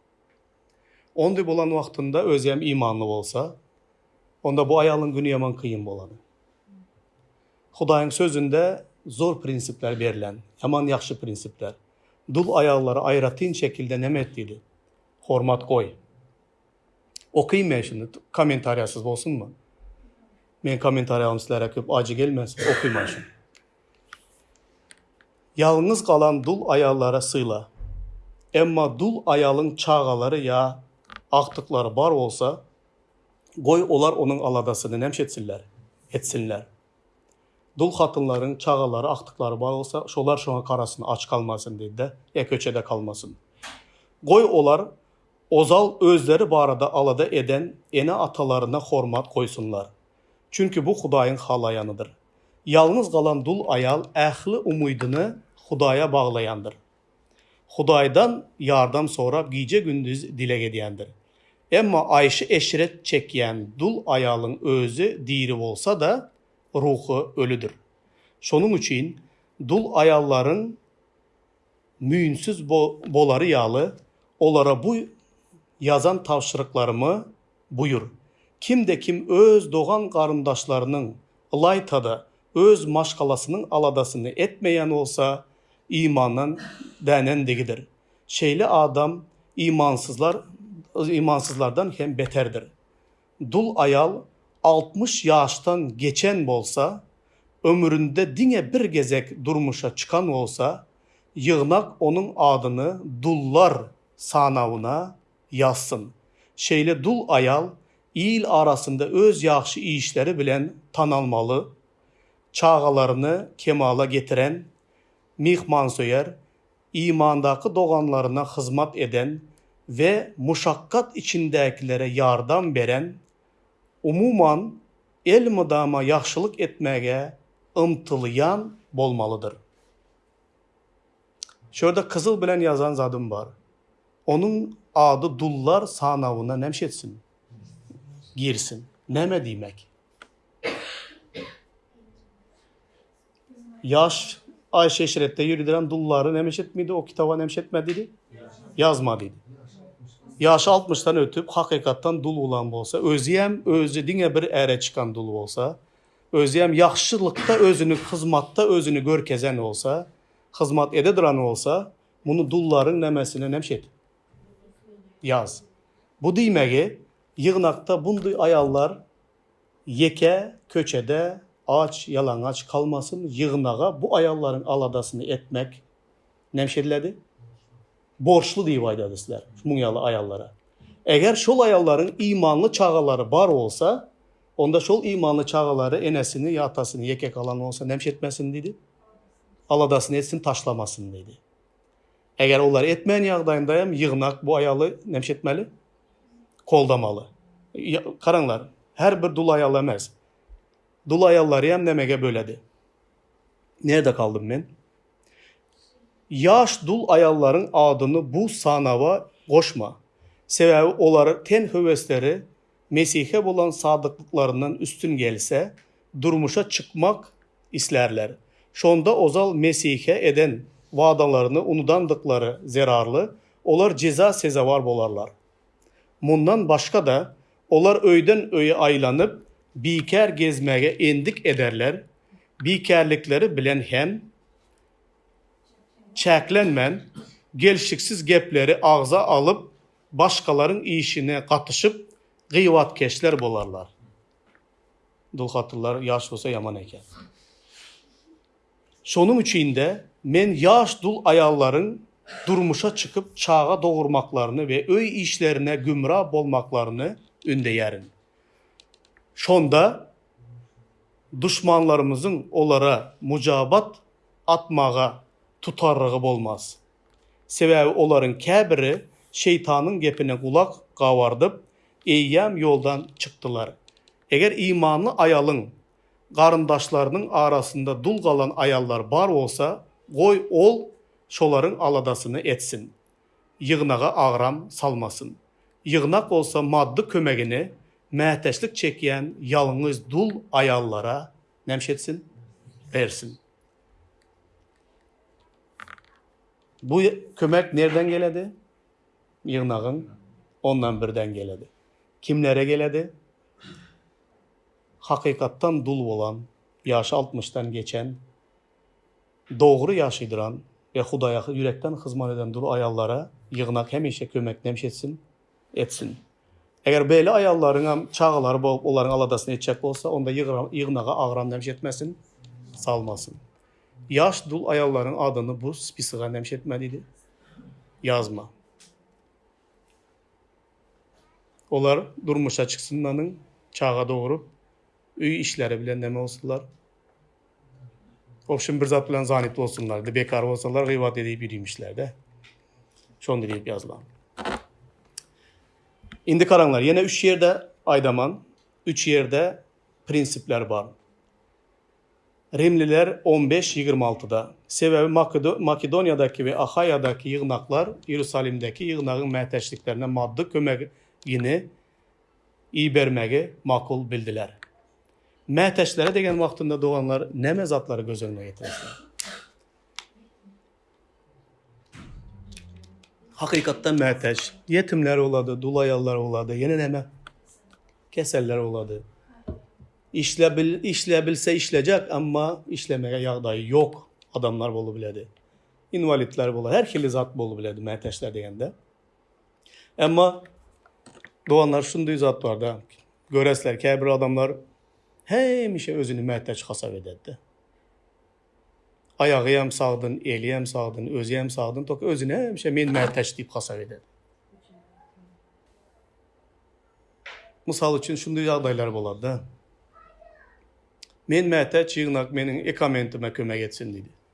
Ondy bolan wagtynda özem imanly bolsa, onda bu aýalyň güni ýaman kyn bolany. Hudaýyň sözünde zor prinsipler berlen, ýaman ýagşy prinsipler. Dul aýallara aýratyn şekilde näme et diýdi? Hormat goý. Okyň men şuny, kommentariýasyz bolsunmy? Meniň kommentariýalarymy sizlere köp ajy gelmesin, okyman şuny. Ýalňyz galan dul aýallara syla. Emma dul aýalyň çagalary ýa agtyklary bar bolsa, goý, olar onuň aladasyny näme etsinler? Etsinler. Dul hatynlaryň çagalary, agtyklary bar bolsa, şolar şoňa garasyn, aç galmasyn diýdi-de, ýa köçede galmasyn. Goý, olar ozal özleri barada alada eden ene-atalaryna hormat goýsunlar. Çünki bu Hudaýyň halaýanydyr. Ýalňyz galan dul aýal ähli umydyny Hudaýa baglaýandyr. Hudaýdan ýardam sorap gije-gündiz dileg edýändir. Emma aýşy-eşret çekýän dul aýalyň özi diri bolsa-da, ruhy ölüdir. Şonuň üçin dul aýallaryň müýnsüz bolary ýaly, olara bu ýazan tabşyryklarymy buýur. Kim-de kim öz dogan-garyndaşlarynyň, ylaýta-da, öz maşgalasynyň aladasyny etmeýän bolsa, imandan dänendigidir. Şeýle adam imansyzlardan hem beterdir. Dul aýal altmyş ýaşdan geçen bolsa, ömründe diňe bir gezek durmuşa çykan bolsa, ýygnak onuň adyny dullar sanawyna ýazsyn. Şeýle dul aýal il arasynda öz ýagşy işleri bilen tanalmaly, çagalaryny kemala getiren, myhmansöýer, imandaky doganlaryna hyzmat eden we muşakgat içindäkilere ýardam beren, umuman, elmydama ýagşylyk etmäge ymtylýan bolmalydyr. Şu ýerde kyzyl bilen ýazan zadym bar. Onuň ady dullar sanawyna näme etsin? Girsin. Näme diýmek? Ýaş Aýşe eşretde ýöridiren dullary nemiş etmedi, o kitaba nemiş etmedi diýdi, ýazma diýdi. Ýaşy altmyşdan ötüp, hakykatdan dul bolan bolsa, özüýem özi diňe bir äre çykan dul bolsa, özüýem ýagşylykda özüni, hyzmatda özüni görkezen bolsa, hyzmat ede duran bolsa, muny dullaryň nemesine nemiş et? Ýaz. Bu diýmegi, ýygnakda bundy aýallar Ýeke köçede aç ýalaňaç kalmasyn ýygnaga bu aýallaryň aladasyny etmek näme şediledi? Borçly diýip aýdady sizler muň ýaly aýallara. Eger şol aýallaryň imanly çagalary bar bolsa onda şol imanly çagalary enesini ýa atasyny ýeke galan bolsa näme şetmesin diýdi? Aladasyny etsin taşlamasyn diýdi. Eger olar etmeýän ýagdaýynda hem ýygnak bu aýaly näme etmeli? Goldamaly. Garaňlar, her bir dul aýal emes. Dul aýallary hem nämege böledi? Nerde galdym men? Ýaş dul aýallaryň adyny bu sanawa goşma. Sebäbi olar ten höwesleri Mesihe bolan sadyklyklaryndan üstün gelse, durmuşa çykmak islärler. Şonda ozal Mesihe eden wadalaryny unudandyklary zerarly, olar jeza sezewar bolarlar. Mundan başga-da, olar öýden-öýe aýlanyp, bikär gezmäge endik ederler, bikärlikleri bilen hem çäklenmän, gelşiksiz gepleri agza alyp, Başgalaryň işine gatyşyp gybatkeşler bolarlar. Dulhatyrlar ýaş bolsa ýaman eken. Şonuň üçin-de men ýaş dul aýallaryň durmuşa çykyp çaga dogurmaklaryny we öý işlerine gümra bolmaklaryny ündeýärin. Şonda duşmanlarymyzyň olara mujabat atmaga tutarrygy bolmaz. Sebäbi olaryň käbiri Şeýtanyň gepine gulak gabardyp, eýýäm ýoldan çykdylar. Eger imanly aýalyň garyndaşlarynyň arasynda dul galan aýallar bar bolsa, goý, ol şolaryň aladasyny etsin. Ýygnaga agram salmasyn. Ýygnak bolsa maddy kömegini mätäçlik çekýän ýalňyz dul aýallara näme etsin? Bersin. Bu kömek nerden geledi? Ýygnagyň ondan birden geledi. Kimlere geledi? Hakykatdan dul bolan, ýaşy altmyşdan geçen, dogry ýaşydyran we Hudaýa ýürekden hyzmat eden dul aýallara Ýygnak hemişe kömeknämş etsin, etsin. Eger beýle aýallaryň hem çagalary bolup, olaryň aladasyny etjek bolsa, onda ýygnaga agram näme etmesin? Salmasyn. Ýaş dul aýallaryň adyny bu spisoga näme etme diýdi? Ýazma. Olar durmuşa çyksynlanyň, çaga dogrup, öý işleri bilen näme bolsunlar? Ol şim bir zat bilen zanit bolsunlar. Indi bekar bolsalar gybat edip ýürimişlerde. Şonda diýip ýazylan. Indi karaňlar, ýene üç ýerde aýdaman, üç ýerde prinsipler bar. Rimliler 15-26-da. Sebäbi Makedoniýadaky we Ahaýadaky ýygnaklar Ýerusalimdäki ýygnagyň mätäçliklerine maddy kömegini ibermegi makul bildiler. Mätäçlere degen wagtynda doganlar näme zatlary göz öňüne getireseler? Hakykatda mätäç ýetimler bolady, dul aýallar bolady, ýene näme? Keseller bolady. Işlebil, işlebilse işlejek, emma işlemege ýagdaýy ýok adamlar bolup biledi. Inwalidler bolady, her hili zat bolup biledi mätäçler degende. Emma doganlar şundy zat barda göresler käbir adamlar hemişe özüni mätäç hasap ederde. Aýagy hem sagdyn, eli hem sagdyn, özi hem sagdyn tok özüni hemişe men mätäç diýip hasap eder. Mysal üçin şundy ýagdaýlar bolarda. Men mätäç ýygnak meniň ekamentiime kömek etsin diýdi.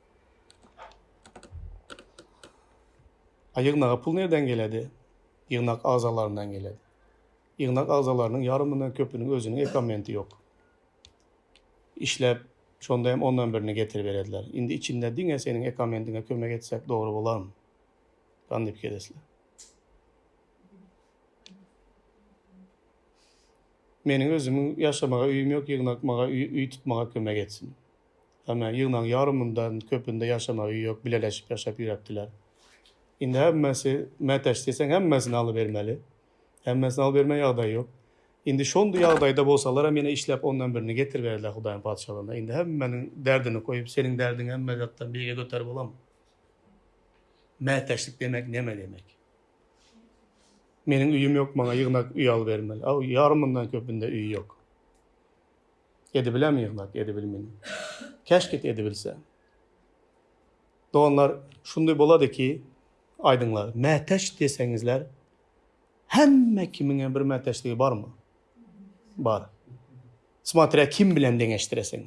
A ýygnaga pul nireden geledi? Ýygnak agzalaryndan geledi. Ýygnak agzalarynyň ýarymyndan köpüniň özüniň ekomenti ýok. Işläp, şonda hem ondan birini getiriberediler. Indi içinde diňe seniň ekomendiňe kömek etsek dogry bolarmy? Gani pikirlesler. Meniň özümiň ýaşamaga öýüm ýok, ýygnak maňa öý tutmaga kömek etsin. Ýagny ýygnagyň ýarymyndan köpünde ýaşamagy ýok, bileleşip ýaşap ýöräpdiler. Indi hemmesi mätäç diýseň hemmesini alybermeli. Hemmesini alyberme ýagdaý ýok. Indi şondy ýagdaýda bolsalaram ýene işläp ondan birini getirberdiler Hudaýyň Patyşalygynda. Indi hemmäniň derdini goýup seniň derdiň hemme zatdan beýige göterip bolam. Mätäçlik demek neme demek? Meniň öýüm ýok maňa ýygnak öý alybermeli. Aw ýarymyndan köpünde öýi ýok. Edibilem ýygnak, edibilmin. Keşket edibilse. Doganlar, şundy bolady ki, aýdyňlar, mätäç diýseňizler, hemme kimiňem bir mätäçligi barmy? Bar. Smatrýa kim bilen deňeşdireseň.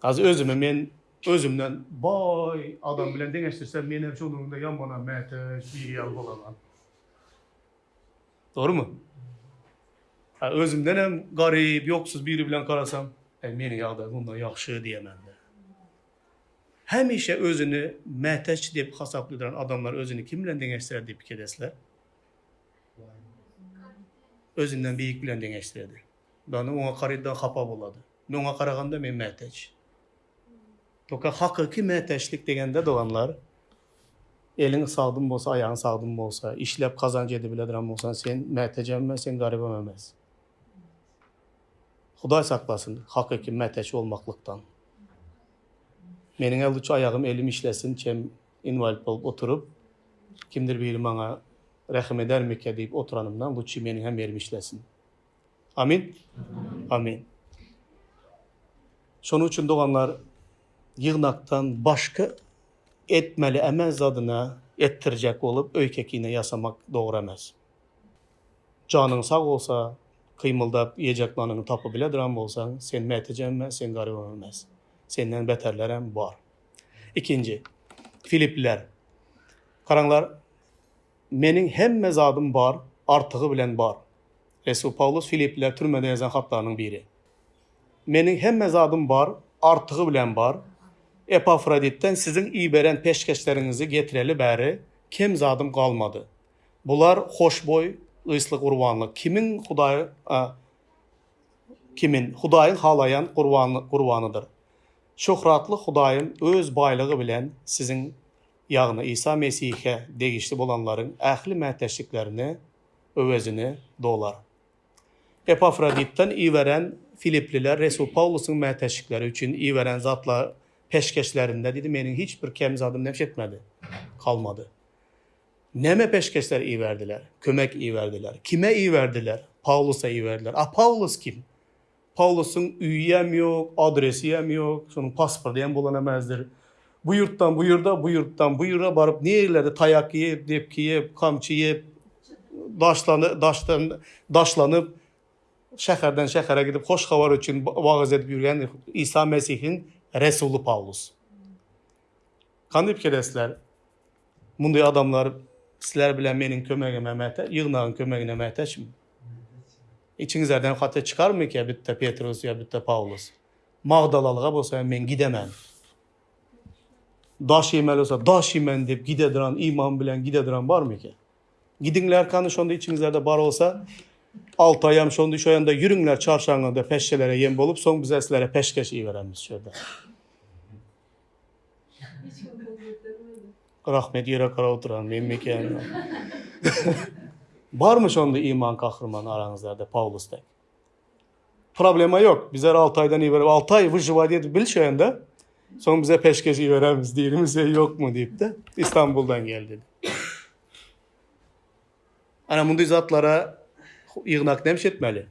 Hazir özümi men özümden baý adam bilen deňeşdirsem, menem şonuň ýanynda ýaman mätäç, biri ýaly bolaman. Dogrumy? Hä, özümden hem garyp, ýoksuz biri bilen garasaň, Äý, meniň ýagdaýym mundan ýagşy diýemende. Hemişe özüni mätäç diýip hasaplaýan adamlar özüni kim bilen deňeşdirer diýip pikir edesizler? Özünden beýik bilen deňeşdirerdi. Ýagny oňa garypdan hapa bolardy. Muňa garaganda men mätäç. Ýoka hakyky mätäçlik degende doganlar, eliň sagdyn bolsa, aýagyň sagdyn bolsa, işläp gazanç edip biledirän bolsan, sen mätäjem emes, sen garybam emes. Hudaý saklasyn hakyky mätäç bolmaklykdan. Meniň-ä luçy aýagym, elim işlesin, çem inwalid bolup oturyp, kimdir biri maňa rähm edermikä diýip oturanymdan luçy meniň hem elim işlesin. Amin. Amin. Şonuň üçin doganlar ýygnakdan başga etmeli emel zadyna etdirjek bolup öýke-kine ýasamak dogry emes. Janyň sag bolsa, kymyldap ýejek nanyňy tapybiledirem bolsaň, sen mätejem emes, sen garybam emes. Senden beterlerem bar. Ikinji, Filipliler. Garaňlar. Meniň hemme zadym bar, artygy bilen bar. Resul Pawlus Filiplilere türmede ýazan hatlarynyň biri. Meniň hemme zadym bar, artygy bilen bar. Epafroditden siziň iberen peşgeşleriňizi getireli bäri kem zadym galmady. Bular hoşboý ysly gurbanlyk, kimin Hudaý a, kimin, Hudaýyň halaýan gurban, gurbanydyr. Şöhratly Hudaýym öz baýlygy bilen siziň ýagny Isa Mesihe degişli bolanlaryň ähli mätäçliklerini öwezini dolar. Epafroditden iberen filiplilä resul Pawlusyň mätäçlikleri üçin iberen zatla peşgeşlerinde diýdi, meniň hiç bir kem zadym nebs etmedi, galmady. Näme peşgeşler iberdiler? Kömek iberdiler. Kime iberdiler? Pawlusa iberdiler. A Pawlus kim? Pawlusyň öýüýem ýok, adresiýem ýok, şonuň pasporty hem bolanamazdyr. Bu ýurtdan bu ýurda, bu ýurtdan bu ýura baryp nirelerde taýak iýip, depki iýip, kamçy iýip, daşlany, daşdan, daşlanyp, şäherden şähere gidip hoş habar üçin wagyz edip ýürgen Isa Mesihiň resuly Pawlus. Hany pikiresler, munday adamlar sizler bilen meniň kömegime mätäç, ýygnagyň kömegine mätäçmi? Içiňizerden haty çykarmyka bitde Petrus ýa bitde Pawlus? Magdalalyga bolsa men gidemen. Daş iýmeli bolsa daş iýmen diýip gide duran iman bilen gide duran barmyka? Gidiňler kany şonda içiňizerde bar bolsa alty aýam şonda şoýanda ýüriňler çarşaňňada peşşelere ýem bolup soň bize sizlere peşgeş iýeberemiz şöýde. Rahmet ýere garap oturan men meken. Barmy şonda iman kahryman araňyzda Paulus dek? Problema yok. Bize Altaýdan iberip, Altaý wyjywa diýip bil şeýende. Soň bize peşgeş iberemiz diýimiz ýokmy diýipdi. İstanbuldan geldi. Ana mundy zatlara ýygnak näme etmeli?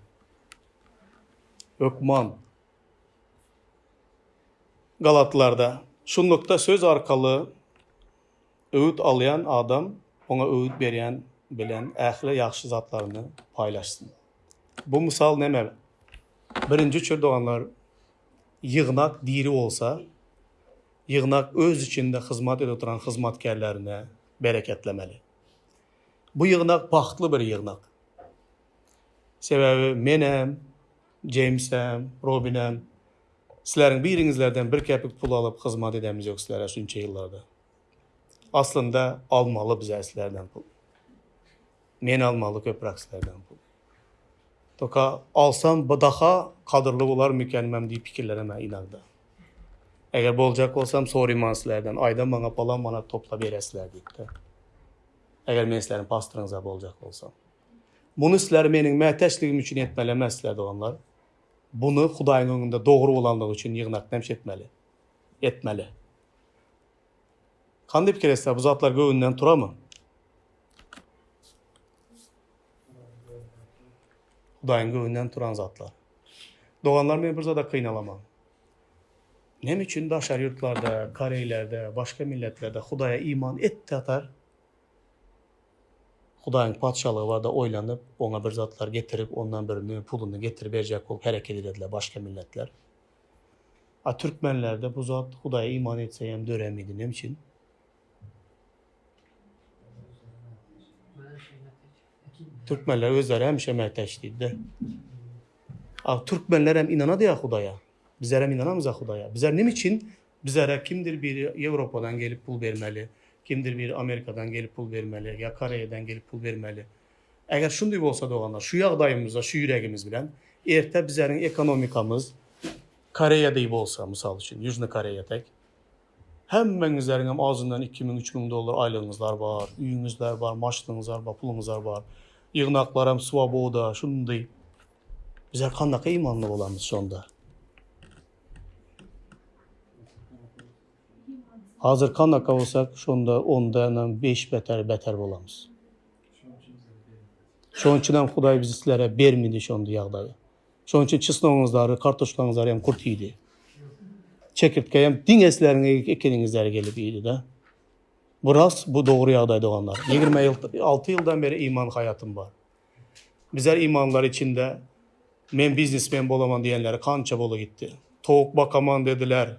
Hökman. Galatlarda, Şunlukda, söz arkaly öwüt alýan adam oňa öwüt berýän bilen ähli ýagşy zatlaryny paýlaşsyn. Bu mysal näme? Birinji üçür, doganlar, ýygnak diri bolsa, ýygnak öz içinde hyzmat edip oturan hyzmatkärlerini bereketlemeli. Bu ýygnak bagtly bir ýygnak. Sebäbi menem, Jeýmsem, Robinem sizleriň biriňizlerden bir kepik pul alyp hyzmat edemizok sizlere şunça ýyllarda. Aslynda almaly bizä sizlerden pul. Men almaly köpräk sizlerden pul. Toka alsam bu daha kadyrly bolar mikenim diýip pikirlenem-ä ynagda. Eger boljak bolsam soryman sizlerden aýda maňa palan manat topla beresizler diýip-de. Eger men sizleriň pastoryňyz-a boljak bolsam. Muny sizler meniň mätäçligim üçin etmeli emessizler, doganlar. Buny Hudaýyň öňünde dogry bolanlygy üçin ýygnakda hem şetmeli. Etmeli. Hany pikir etsek, bu zatlar göwünden turamy? Hudaýyň göwünden turan zatlar. Doganlar, men bir zada kynalaman. Näme üçin daşary ýurtlarda, koreýlerde, başga milletlerde Hudaýa iman etdi atar? Hudaýyň Patyşalygy barada oýlanyp, Oňa bir zatlar getirip, ondan bir nü puluny getiriberjek bolup hereket edediler başga milletler. A türkmenlerde bu zat Hudaýa iman etse hem döremidi. Näme üçin? Türkmenler özleri hemişe mätäç diýdi-de. A türkmenler hem ynanady-ýa Hudaýa. Bizler hem ynanamyz-a Hudaýa. Bizler näme üçin Bizara kimdir biri Ýewropadan gelip pul bermeli, kimdir biri Amerikadan gelip pul bermeli ýa Koreýadan gelip pul bermeli. Eger şundy bolsa doganlar, şu ýagdaýymyzda şu ýüregimiz bilen erte bizäriň ekonomikamyz Koreýa deý bolsa, mysal üçin, Ýužny Koreýa tek, hemmäňizleriňem azyndan iki müň, üç müň dollar aýlygyňyzlar bar, üýňizler bar, maşynyňyzlar bar, puluňyzlar bar, ýygnaklaram swoboda, şundy. Bizar kandaka imanly bolarmyz şonda? Hazır kanaka bolsak, şonda ondanam beş beter beter bolamyz. Şonuň üçin hem Hudaý bizi sizlere bermedi şonda ýagdaýy. Şonuň üçin çysnogyňyzlary, kartoşkaňyzlary hem kurt iýdi. Çekirtge hem diňe sizleriň ekeniňizleri gelip iýdi-de. Bu rast, bu dogry ýagdaý doganlar. 26 ýyldan beri iman haýatym bar. Bize imanlary içinde men biznesmen bolaman diýenleri kança bola gitdi. Towuk bakaman dediler.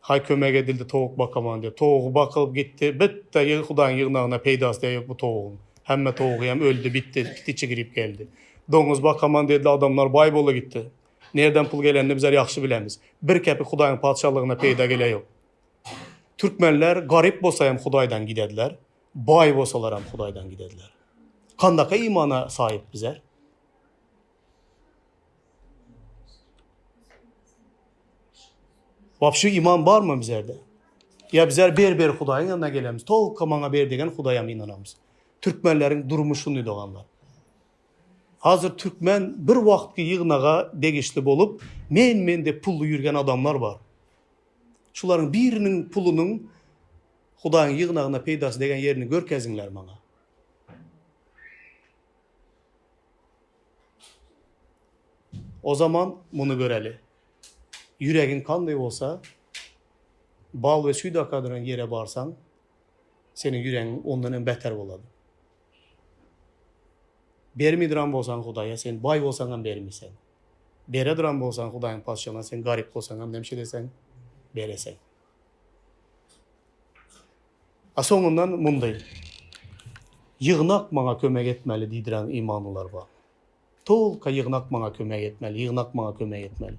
Haý kömek edildi towuk bakaman diýip. Towugy bakyp gitdi. Bitta ýygy hudaýyň ýygnagyna peýdasy degip bu towugyň. Hemme towugy hem öldi bitdi pitiçi girip geldi. Doňuz bakaman dediler adamlar baý bola gitdi. Nerden pul gelenini bizler ýagşy bilemiz. Bir kepik hudaýyň patyşalygyna peýda geleýok. Türkmenler garyp bolsa hem hudaýdan gidediler. Baý bolsalaram Hudaýdan gidediler. Kandaka imana saýyp bize? Wapşe iman barmy bizerde? Ýa bizler ber ber Hudaýyň ýanyna gelemiz. Tolka maňa ber degen Hudaýam ynanamyz. Türkmenleriň durmuş şundy doganlar. Hazir türkmen bir wagtky ýygnaga degişli bolup, men men dep pully ýürgen adamlar bar. Şularyň biriniň pulunyň Hudaýyň ýygnagyna peýdasy degen ýerini görkeziňler maňa. O zaman muny göreli. Ýüregiň kandaý bolsa, bal we süýt akadyran ýere barsaň, seniň ýüregiň ondan hem beter bolar. Bermidiran bolsaň Hudaýa, sen baý bolsaň hem bermiseň. Berediran bolsaň Hudaýyň Patyşalygyna, sen garyp bolsaň hem näme şedeseň, bereseň. A soňundan mundaý Ýygnak maňa kömek etmeli diýdirän imanlylar bar. Tolka ýygnak maňa kömek etmeli, ýygnak maňa kömek etmeli.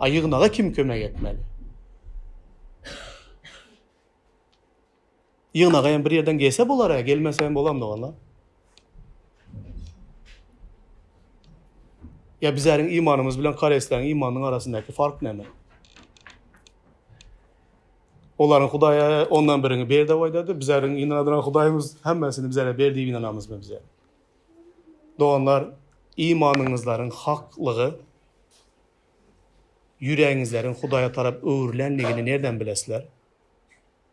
A ýygnaga kim kömek etmeli? Ýygnaga hem bir ýerden gelse bolar-a, gelmese hem bolar doganlar. Ýa bizäriň imanymyz bilen koreýsläň imanynyň arasyndaky fark näme? Olaryň Hudaýa ondan birini ber diýip aýdady. Bizäriň inanadyran Hudaýymyz hemmesini bizäre ber diýip inanamyzmy bize? Doganlar, imanyňyzlaryň haklygy ýüregiňizleriň Hudaýa tarap öwrülendigini nerden bilesizler?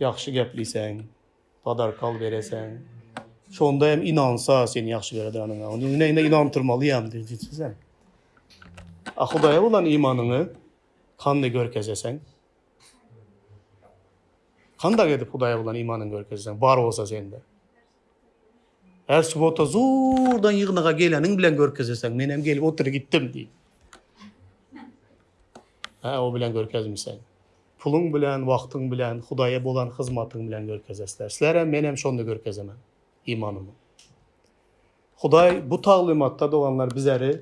Ýagşy gepleseň, padarkal bereseň, şonda hem inansa seni ýagşy ýaradanyňa. Onda ine ine inandyrmalyam diýjisiň. A Hudaýa bolan imanyňy hany görkezeseň? Handak edip Hudaýa bolan imanyňy görkezeseň, bar bolsa sende? Her subota zordan ýygnaga geleniň bilen görkezeseň, men hem gelip otury gitdim diý. Ha, o bilen görkezmişsen. Puluň bilen, wagtyň bilen, Hudaýa bolan hyzmatyň bilen görkezesler. Sizler hem men hem şonda görkezemen imanymy. Hudaý bu taglymatda doganlar bizleri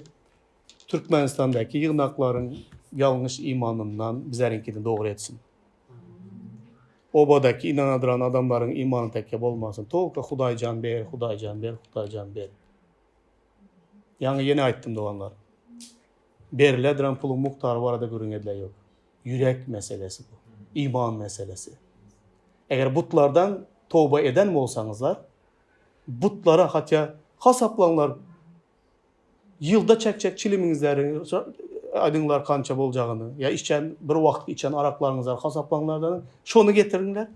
Türkmenistandaky ýygnaklaryň ýalňyş imanyndan bizleriňkini dogry etsin. Obadaky ynanadyran adamlaryň imany tekge bolmasyn. Tolka Hudaýjan ber, Hudaýjan ber, Hudaýjan ber. Ýaňy ýene aýtdym doganlar. Berilädiran puluň mukdary barada gürrüň edilen ýok. Ýürek meselesi bu. Iman meselesi. Eger butlardan toba eden bolsaňyzlar, butlara hatýa hasaplaňlar Ýylda çekjek çilimiňizleri aýdyňlar kança boljagyny, ýa içen bir wagtlyk içen araklaryňyzlary hasaplaňlarda şony getiriňler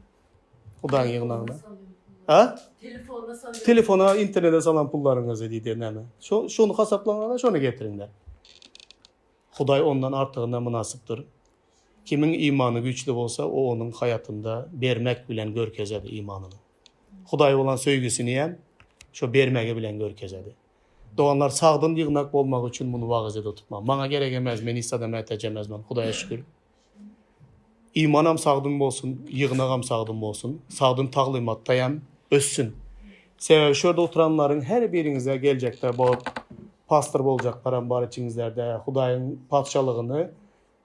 Hudaýyň ýygnagyna. Ha? Telefona salyň. Telefona, internete salan pullaryňyzy diýdi näme. Şo şony hasaplaňlarda şony getiriňler. Hudaý ondan artygyna mynasypdyr. Kimiň imany güýçli bolsa, o onuň haýatynda bermek bilen görkezer imanyny. Hudaýa bolan söýgüsini hem şu bermegi bilen görkezedi. Doganlar, sagdyn ýygnak bolmagy üçin muny wagyz ede tutmaň. Maňa gerek emez, men hiç zada mätäç emezmen, Hudaýa şükür. Imanam sagdyn bolsun, ýygnagam sagdyn bolsun, sagdyn taglymatda hem össün. Sebäbi şu ýerde oturanlaryň her biriňize geljekde bu pastor boljaklar hem bar içiňizlerde. Hudaýyň Patyşalygyny